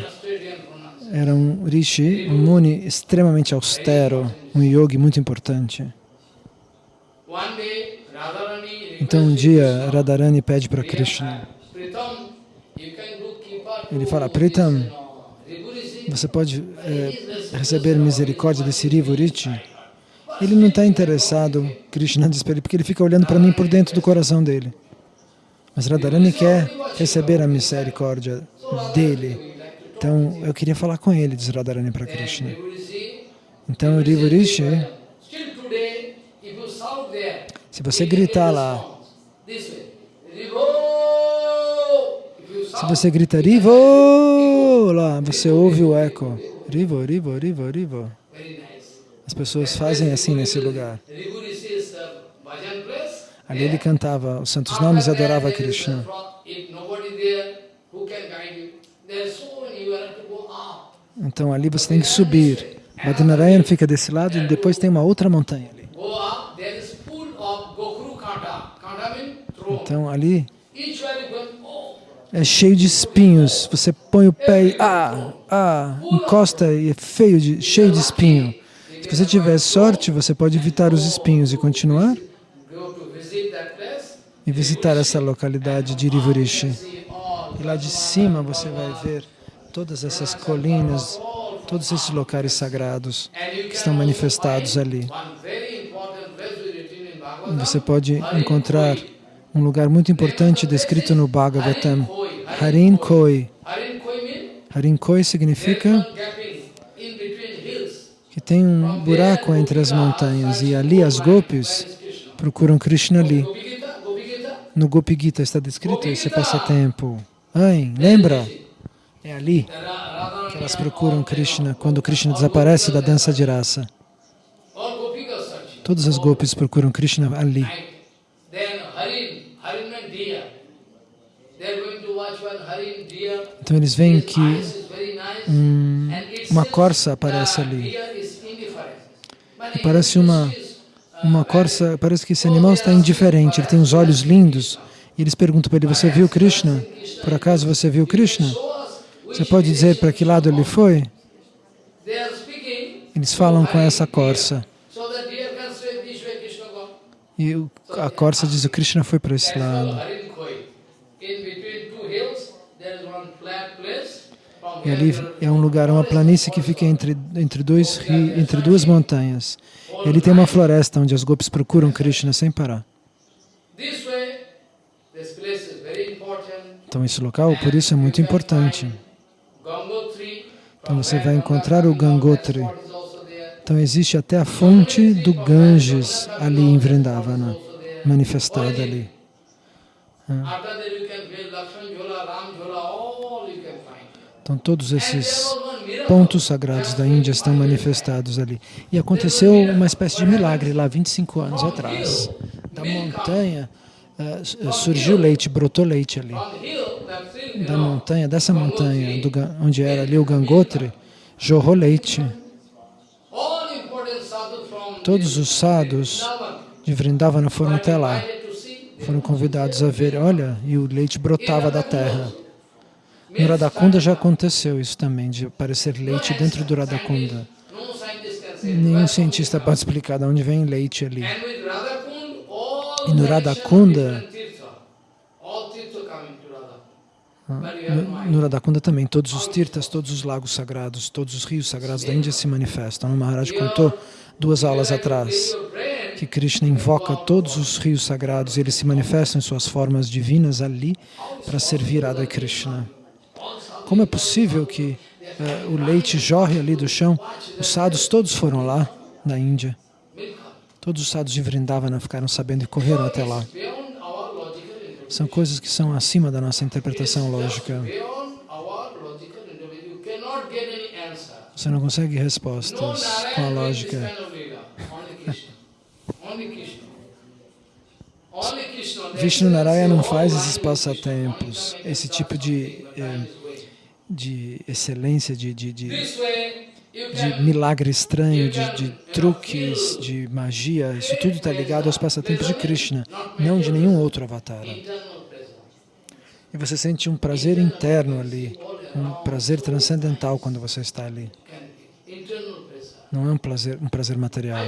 Era um Rishi, um Muni extremamente austero, um yogi muito importante. Então um dia Radharani pede para Krishna. Ele fala, Pritam, você pode é, receber misericórdia desse Rivu Rishi? Ele não está interessado, Krishna diz para ele, porque ele fica olhando para mim por dentro do coração dele. Mas Radharani quer receber a misericórdia dele. Então, eu queria falar com ele, diz Radharani para Krishna. Então, Rivurishi, se você gritar lá, se você grita Rivo, lá, você ouve o eco. Rivo, Rivo, Rivo, Rivo. As pessoas fazem assim nesse lugar. Ali ele cantava os santos nomes e adorava Krishna. Então ali você tem que subir. Badrinarayan fica desse lado e depois tem uma outra montanha ali. Então ali é cheio de espinhos. Você põe o pé e ah, ah, encosta e é feio de, cheio de espinho. Se você tiver sorte, você pode evitar os espinhos e continuar e visitar essa localidade de Irivurishi. E lá de cima você vai ver todas essas colinas, todos esses locais sagrados que estão manifestados ali. Você pode encontrar um lugar muito importante descrito no Bhagavatam, Harin Koi. Koi significa que tem um buraco entre as montanhas e ali as gopis procuram Krishna ali. No Gopi Gita está descrito esse passatempo. Ai, lembra? É ali que elas procuram Krishna quando Krishna desaparece da dança de raça. Todas as gopis procuram Krishna ali. Então eles veem que um, uma corça aparece ali. E parece uma, uma corça, parece que esse animal está indiferente, ele tem os olhos lindos. E eles perguntam para ele, você viu Krishna? Por acaso você viu Krishna? Você pode dizer para que lado ele foi? Eles falam com essa corça. E a corça diz, o Krishna foi para esse lado. E ali é um lugar, uma planície que fica entre, entre, dois, entre duas montanhas. E ali tem uma floresta onde as gopis procuram Krishna sem parar. Então esse local, por isso, é muito importante. Então você vai encontrar o Gangotri. Então existe até a fonte do Ganges ali em Vrindavana, manifestada ali. After Então todos esses pontos sagrados da Índia estão manifestados ali. E aconteceu uma espécie de milagre lá 25 anos atrás. Da montanha eh, surgiu leite, brotou leite ali. Da montanha, dessa montanha, do onde era ali o Gangotri, jorrou leite. Todos os sadhus de Vrindavana foram até lá. Foram convidados a ver, olha, e o leite brotava da terra. No Radakunda já aconteceu isso também, de aparecer leite dentro do Radakunda. Say. Nenhum cientista pode explicar de onde vem leite ali. E no Radhakunda- you have no Radakunda também, todos os tirtas, todos os lagos sagrados, todos os rios sagrados da Índia se manifestam. O Maharaj contou duas aulas atrás que Krishna invoca todos os rios sagrados e eles se manifestam em suas formas divinas ali para servir Radha Krishna. Como é possível que eh, o leite jorre ali do chão? Os sadhus todos foram lá, na Índia. Todos os sadhus de Vrindavana ficaram sabendo e correram até lá. São coisas que são acima da nossa interpretação lógica. Você não consegue respostas com a lógica. Vishnu Narayana não faz esses passatempos, esse tipo de, eh, de excelência, de, de, de, de milagre estranho, de, de truques, de magia. Isso tudo está ligado aos passatempos de Krishna, não de nenhum outro avatar. E você sente um prazer interno ali, um prazer transcendental quando você está ali. Não é um prazer, um prazer material.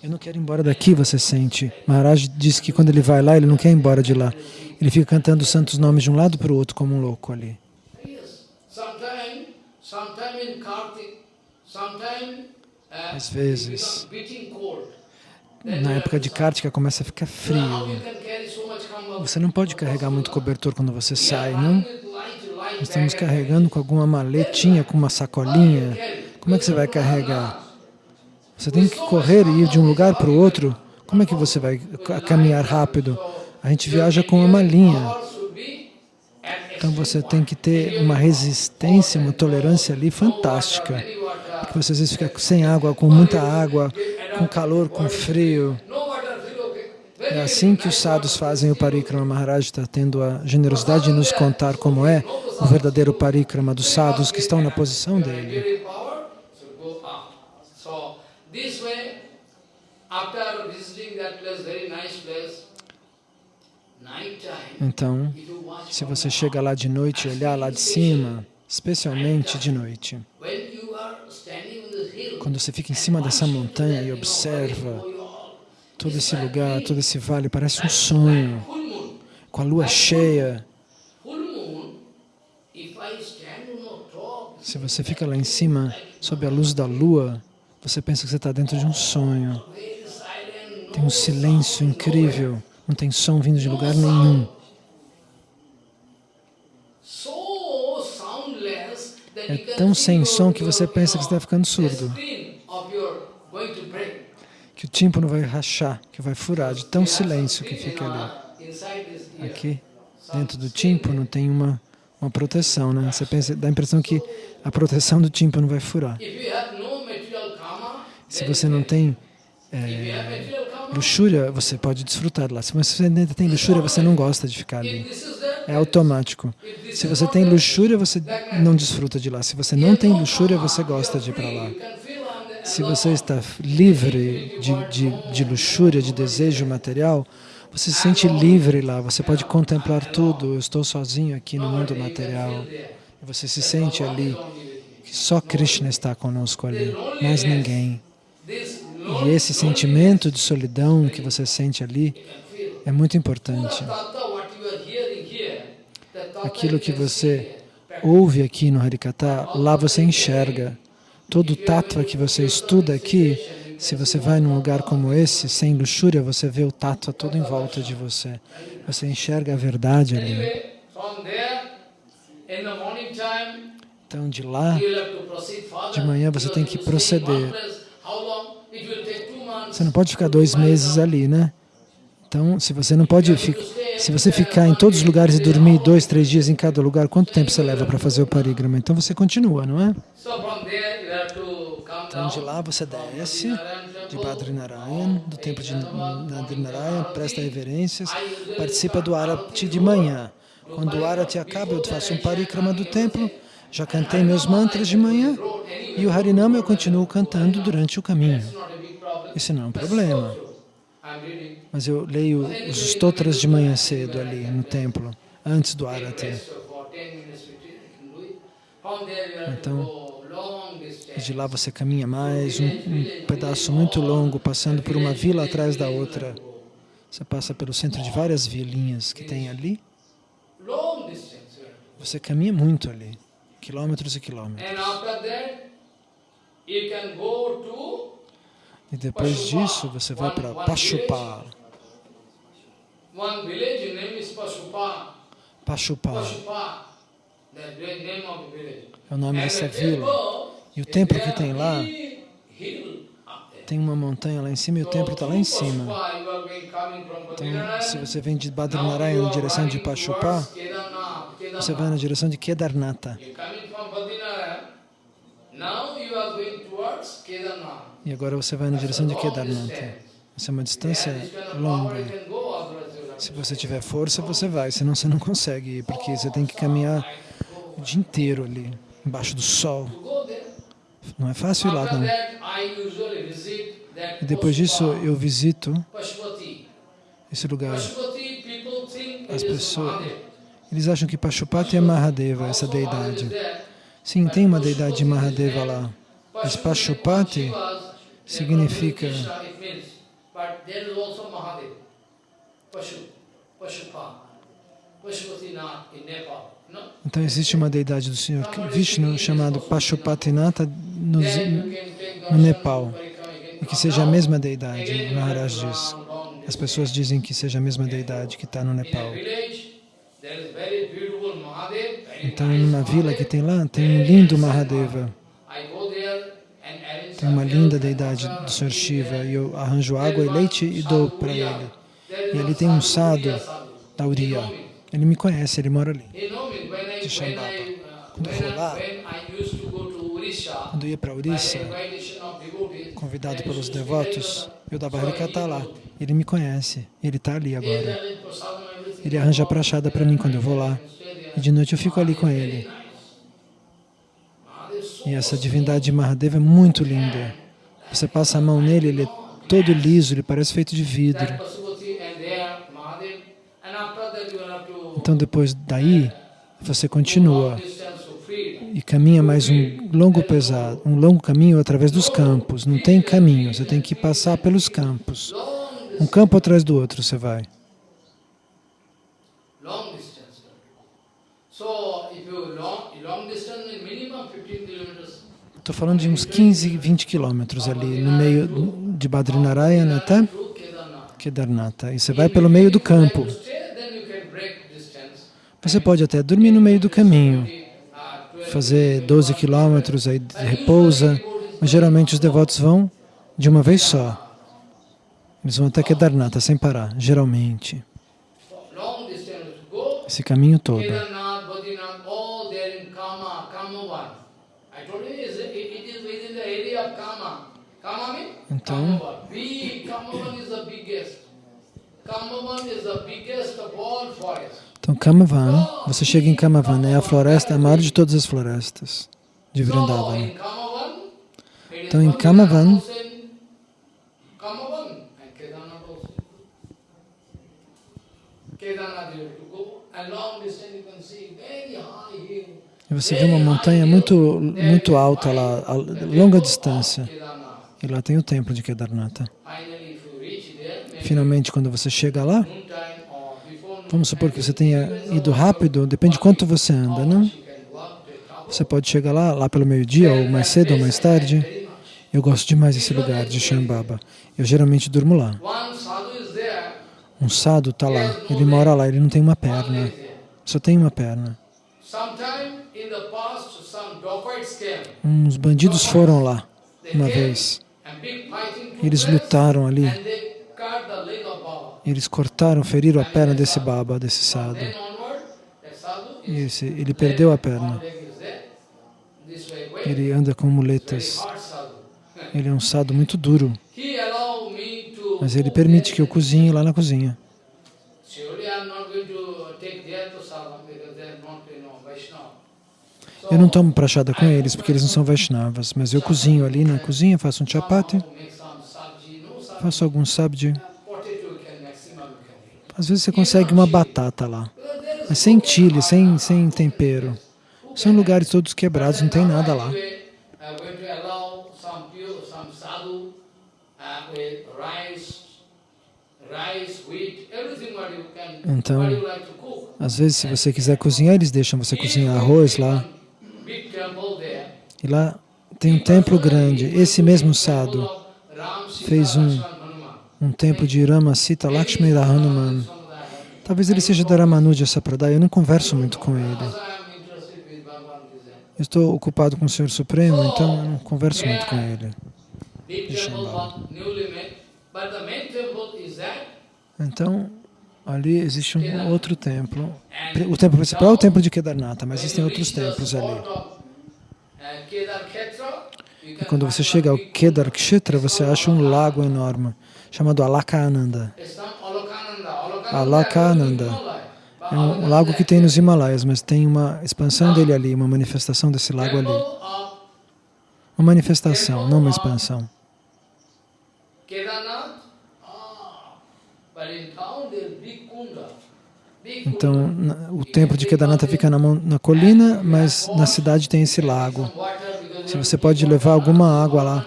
Eu não quero ir embora daqui, você sente. Maharaj diz que quando ele vai lá, ele não quer ir embora de lá. Ele fica cantando os santos nomes de um lado para o outro como um louco ali. Uh, Às vezes. Na época de Kartika começa a ficar frio. Você não pode carregar muito cobertor quando você sai, não? Nós estamos carregando com alguma maletinha, com uma sacolinha. Como é que você vai carregar? Você tem que correr e ir de um lugar para o outro. Como é que você vai ca- caminhar rápido? A gente viaja com uma malinha. Então você tem que ter uma resistência, uma tolerância ali fantástica. Porque você às vezes fica sem água, com muita água, com calor, com frio. É assim que os sadhus fazem o parikrama. Maharaj está tendo a generosidade de nos contar como é o verdadeiro parikrama dos sadhus que estão na posição dele. this way, after visiting that place, place, night time, Então, se você chega lá de noite e olhar lá de cima, especialmente de noite, quando você fica em cima dessa montanha e observa todo esse lugar, todo esse vale, parece um sonho, com a lua cheia. Se você fica lá em cima, sob a luz da lua, você pensa que você está dentro de um sonho. Tem um silêncio incrível, não tem som vindo de lugar nenhum. É tão sem som que você pensa que está ficando surdo, que o tímpano vai rachar, que vai furar, de tão silêncio que fica ali. Aqui, dentro do tímpano, tem uma, uma proteção, né? Você pensa, dá a impressão que a proteção do tímpano vai furar. Se você não tem if luxúria, você pode desfrutar lá. Se você ainda tem luxúria, você não gosta de ficar ali. É automático. Se você tem luxúria, você não desfruta de lá. Se você não tem luxúria, você gosta de ir para lá. Se você está livre de, de, de luxúria, de desejo material, você se sente livre lá. Você pode contemplar tudo. Eu estou sozinho aqui no mundo material. Você se sente ali. só Krishna está conosco ali, mais ninguém. E esse sentimento de solidão que você sente ali é muito importante. Aquilo que você ouve aqui no Harikata, lá você enxerga. Todo o tattva que você estuda aqui, se você vai num lugar como esse, sem luxúria, você vê o tattva todo em volta de você. Você enxerga a verdade ali. Então, de lá, de manhã você tem que proceder. Você não pode ficar dois meses ali, né? Então, se você não pode ficar, se você ficar em todos os lugares e dormir dois, três dias em cada lugar, quanto tempo você leva para fazer o parigrama? Então você continua, não é? Então de lá você desce de Badrinarayan, do templo de Badrinarayan, presta reverências, participa do Arati de manhã. Quando o Arati acaba, eu faço um parikrama do templo, já cantei meus mantras de manhã e o Harinama eu continuo cantando durante o caminho. Isso não é um problema. Mas eu leio os stotras de manhã cedo ali no templo, antes do Arati. Então, de lá você caminha mais, um, um pedaço muito longo, passando por uma vila atrás da outra. Você passa pelo centro de várias vilinhas que tem ali. Você caminha muito ali, quilômetros e quilômetros. E depois disso, você vai para Pashupa. Pashupa. É o nome dessa vila. E o templo que tem lá, tem uma montanha lá em cima e o templo está lá em cima. Então, se você vem de Badrinaraya na direção de Pashupa, você vai na direção de Kedarnatha. E agora você vai na direção de Kedarnatha. Essa é uma distância longa. Se você tiver força, você vai, senão você não consegue ir, porque você tem que caminhar o dia inteiro ali, embaixo do sol. Não é fácil ir lá, não. E depois disso, eu visito esse lugar. As pessoas, eles acham que Pashupati é Mahadeva, essa deidade. Sim, tem uma deidade de Mahadeva lá. Mas Pashupati significa então existe uma deidade do Senhor Vishnu chamado Pashupatinata no, no Nepal. E que seja a mesma deidade, Maharaj diz. As pessoas dizem que seja a mesma deidade que está no Nepal. Então, numa vila que tem lá, tem um lindo Mahadeva. Tem uma linda deidade do Sr. Shiva e eu arranjo água e leite e dou para ele. E ali tem um sadhu da Uriya. Ele me conhece, ele mora ali, de Shambhava. Quando eu vou lá, quando eu ia para Orissa, convidado pelos devotos, eu dava Harikata lá. Ele me conhece, ele está ali agora. Ele arranja prachada para mim quando eu vou lá. E de noite eu fico ali com ele. E essa divindade de Mahadeva é muito linda. Você passa a mão nele, ele é todo liso, ele parece feito de vidro. Então depois daí, você continua e caminha mais um longo pesado, um longo caminho através dos campos. Não tem caminho, você tem que passar pelos campos. Um campo atrás do outro você vai. Estou falando de uns 15, 20 quilômetros ali, no meio de Badrinarayana até Kedarnatha. E você vai pelo meio do campo. Você pode até dormir no meio do caminho, fazer 12 quilômetros, aí repousa, mas geralmente os devotos vão de uma vez só. Eles vão até Kedarnatha sem parar, geralmente. Esse caminho todo. Então, então Kamavan, você chega em Kamavan, é a floresta, a maior de todas as florestas de Vrindavan. Então em Kamavan, você vê uma montanha muito, muito alta lá, a longa distância. E lá tem o templo de Kedarnatha. Finalmente, quando você chega lá, vamos supor que você tenha ido rápido, depende de quanto você anda, não? Você pode chegar lá, lá pelo meio-dia, ou mais cedo ou mais tarde. Eu gosto demais desse lugar de Shambhava. Eu geralmente durmo lá. Um sadhu está lá, ele mora lá, ele não tem uma perna, só tem uma perna. Uns bandidos foram lá uma vez. Eles lutaram ali. Eles cortaram, feriram a perna desse Baba, desse sadhu. E esse, ele perdeu a perna. Ele anda com muletas. Ele é um sadhu muito duro. Mas ele permite que eu cozinhe lá na cozinha. Eu não tomo prachada com eles, porque eles não são Vaishnavas, mas eu cozinho ali na cozinha, faço um chapati, faço algum sabji. Às vezes você consegue uma batata lá, mas sem chile, sem, sem tempero. São lugares todos quebrados, não tem nada lá. Então, às vezes, se você quiser cozinhar, eles deixam você cozinhar arroz lá. E lá tem um templo grande. Esse mesmo sadhu fez um, um templo de Rama Sita Lakshmi Hanuman. Talvez ele seja da Ramanuja Sapradaya, eu não converso muito com ele. Eu estou ocupado com o Senhor Supremo, então eu não converso muito com ele. Então, ali existe um outro templo. O templo principal é o templo de Kedarnatha, mas existem outros templos ali. E quando você chega ao Kedar Kshetra, você acha um lago enorme, chamado Alakananda. Alakananda é um lago que tem nos Himalaias, mas tem uma expansão dele ali, uma manifestação desse lago ali. Uma manifestação, não uma expansão. Então, o templo de Kedarnatha fica na, na, colina, mas na cidade tem esse lago. Se você pode levar alguma água lá,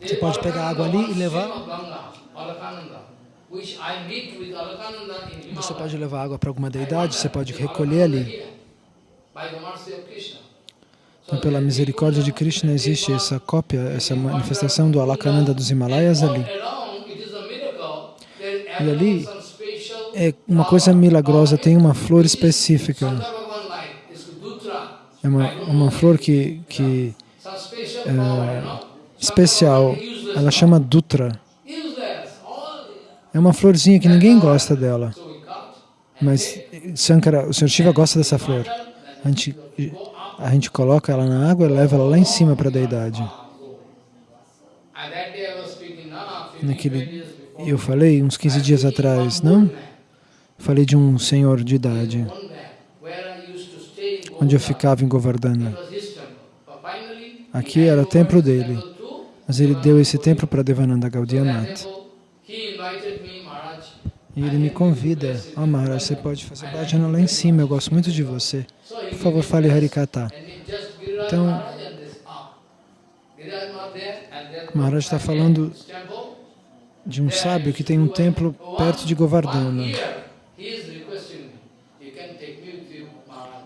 você pode pegar água ali e levar. Você pode levar água para alguma deidade, você pode recolher ali. Então, pela misericórdia de Krishna, existe essa cópia, essa manifestação do Alakananda dos Himalaias ali. E ali é uma coisa milagrosa, tem uma flor específica. É uma, uma flor que, que é especial, ela chama Dutra. É uma florzinha que ninguém gosta dela. Mas o Sr. Shiva gosta dessa flor. A gente, a gente coloca ela na água e leva ela lá em cima para a deidade. Naquele, eu falei uns 15 dias atrás, não? Falei de um senhor de idade, onde eu ficava em Govardhana. Aqui era o templo dele, mas ele deu esse templo para Devananda Gaudiya Math. E ele me convida, oh Maharaj, você pode fazer bhajana lá em cima, eu gosto muito de você. Por favor, fale Harikata. Então, Maharaj está falando de um sábio que tem um templo perto de Govardhana.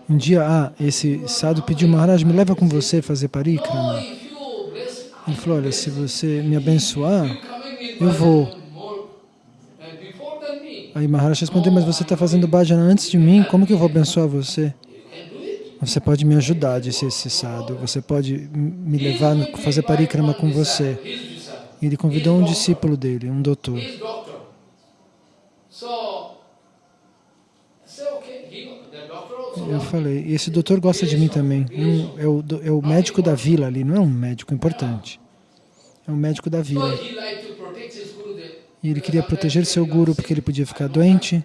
Um dia, ah, esse sadhu pediu, Maharaj, me leva com você fazer parikrama. Ele falou, olha, se você me abençoar, eu vou. Aí Maharaj respondeu, mas você está fazendo bhajana antes de mim, como que eu vou abençoar você? Você pode me ajudar, disse esse sadhu, você pode me levar a fazer parikrama com você. Ele convidou um discípulo dele, um doutor. Eu falei, esse doutor gosta de mim também. É, o, é o médico da vila ali, não é um médico importante. É um médico da vila. E ele queria proteger seu guru porque ele podia ficar doente.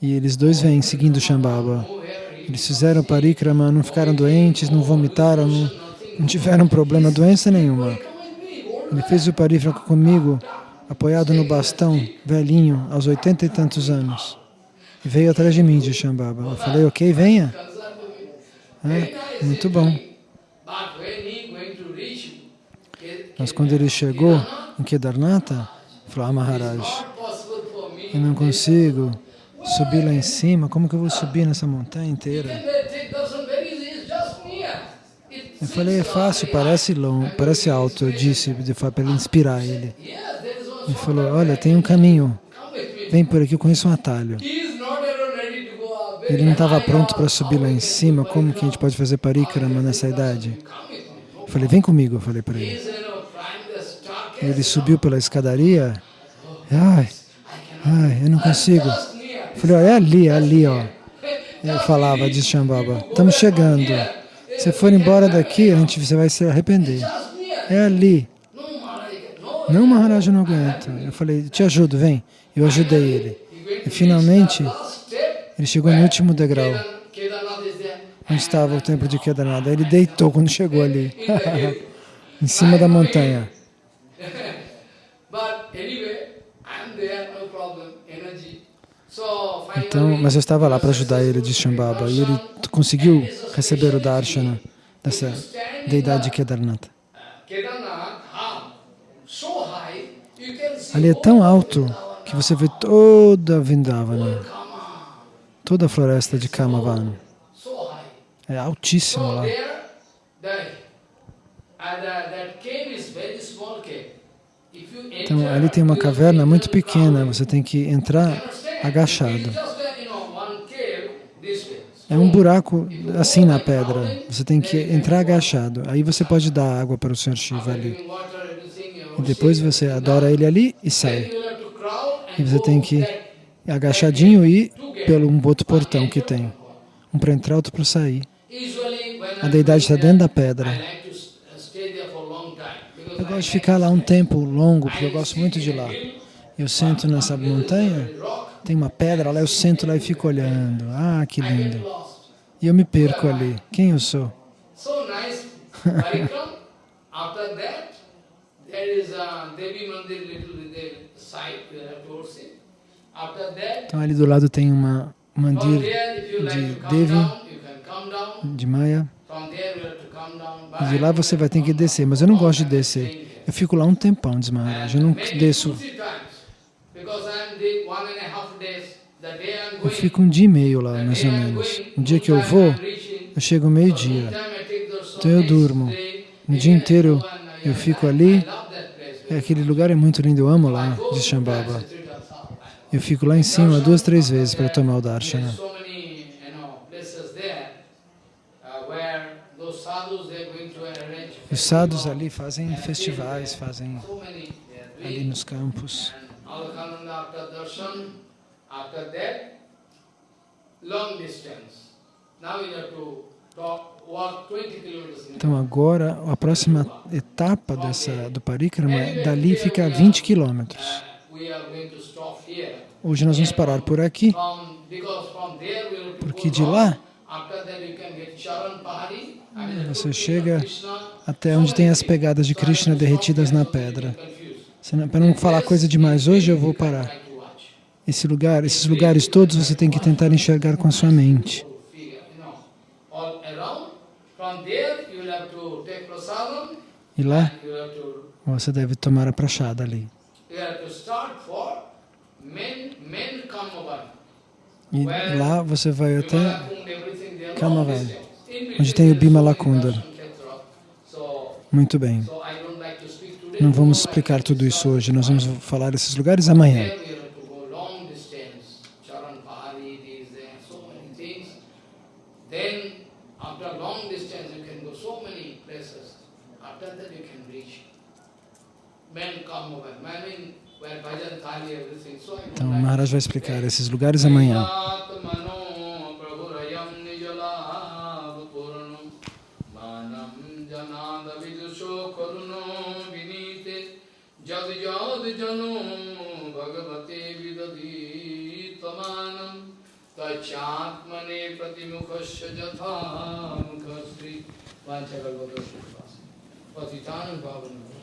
E eles dois vêm seguindo Shambhava. Eles fizeram parikrama, não ficaram doentes, não vomitaram, não, não tiveram problema, doença nenhuma. Ele fez o parikrama comigo apoiado no bastão, velhinho, aos oitenta e tantos anos. E veio atrás de mim, de Shambhava. Eu falei, ok, venha. É, muito bom. Mas quando ele chegou em Kedarnatha, falou, ah, Maharaj, eu não consigo subir lá em cima, como que eu vou subir nessa montanha inteira? Eu falei, é fácil, parece longo, parece alto, eu disse, para ele inspirar ele. Ele falou, olha, tem um caminho, vem por aqui, eu conheço um atalho. Ele não estava pronto para subir lá em cima, como que a gente pode fazer parikrama nessa idade? Eu falei, vem comigo, eu falei para ele. Ele subiu pela escadaria, ai, ai, eu não consigo. Eu falei, ó, é ali, é ali, ó. Eu falava, disse Shambhava, estamos chegando. Se for embora daqui, a gente, você vai se arrepender. É ali. Não, Maharaj, eu não aguento. Eu falei, te ajudo, vem. Eu ajudei ele. E finalmente, ele chegou no último degrau, onde estava o templo de Kedarnath. Ele deitou quando chegou ali, em cima da montanha. Então, mas eu estava lá para ajudar ele de Shambhava e ele conseguiu receber o darshana dessa deidade Kedarnath. Ali é tão alto que você vê toda a Vindavana, toda a floresta de Kamavana. É altíssimo lá. Então, ali tem uma caverna muito pequena, você tem que entrar agachado. É um buraco assim na pedra, você tem que entrar agachado. Aí você pode dar água para o Sr. Shiva ali. E depois você adora ele ali e sai. E você tem que ir agachadinho e ir pelo um outro portão que tem. Um para entrar, outro para sair. A deidade está dentro da pedra. Eu gosto de ficar lá um tempo longo, porque eu gosto muito de lá. Eu sento nessa montanha, tem uma pedra lá, eu sento lá e fico olhando. Ah, que lindo. E eu me perco ali. Quem eu sou? Então ali do lado tem uma mandir de Devi, de Maya. E de lá você vai ter que descer, mas eu não gosto de descer. Eu fico lá um tempão, diz Maharaj. Eu não desço. Eu fico um dia e meio lá, mais ou menos. Um dia que eu vou, eu chego meio-dia. Então eu durmo. Um dia inteiro eu fico ali. É, aquele lugar é muito lindo, eu amo lá, diz Shambhava. Eu fico lá em cima duas, três vezes para tomar o darshana. Os sadhus ali fazem festivais, fazem ali nos campos. Então agora, a próxima etapa dessa, do parikrama, dali fica a 20 quilômetros. Hoje nós vamos parar por aqui, porque de lá você chega até onde tem as pegadas de Krishna derretidas na pedra. Para não falar coisa demais hoje, eu vou parar. Esse lugar, esses lugares todos você tem que tentar enxergar com a sua mente. E lá, você deve tomar a prachada ali. E lá você vai até Kamavan, onde tem o Bimala Kundar. Muito bem. Não vamos explicar tudo isso hoje, nós vamos falar desses lugares amanhã. Então, Maharaj vai explicar esses lugares amanhã. तच्चात्मने प्रतिमुखस्य यथा मुखश्री वाञ्छकल्पतरुः पतितान् पावनः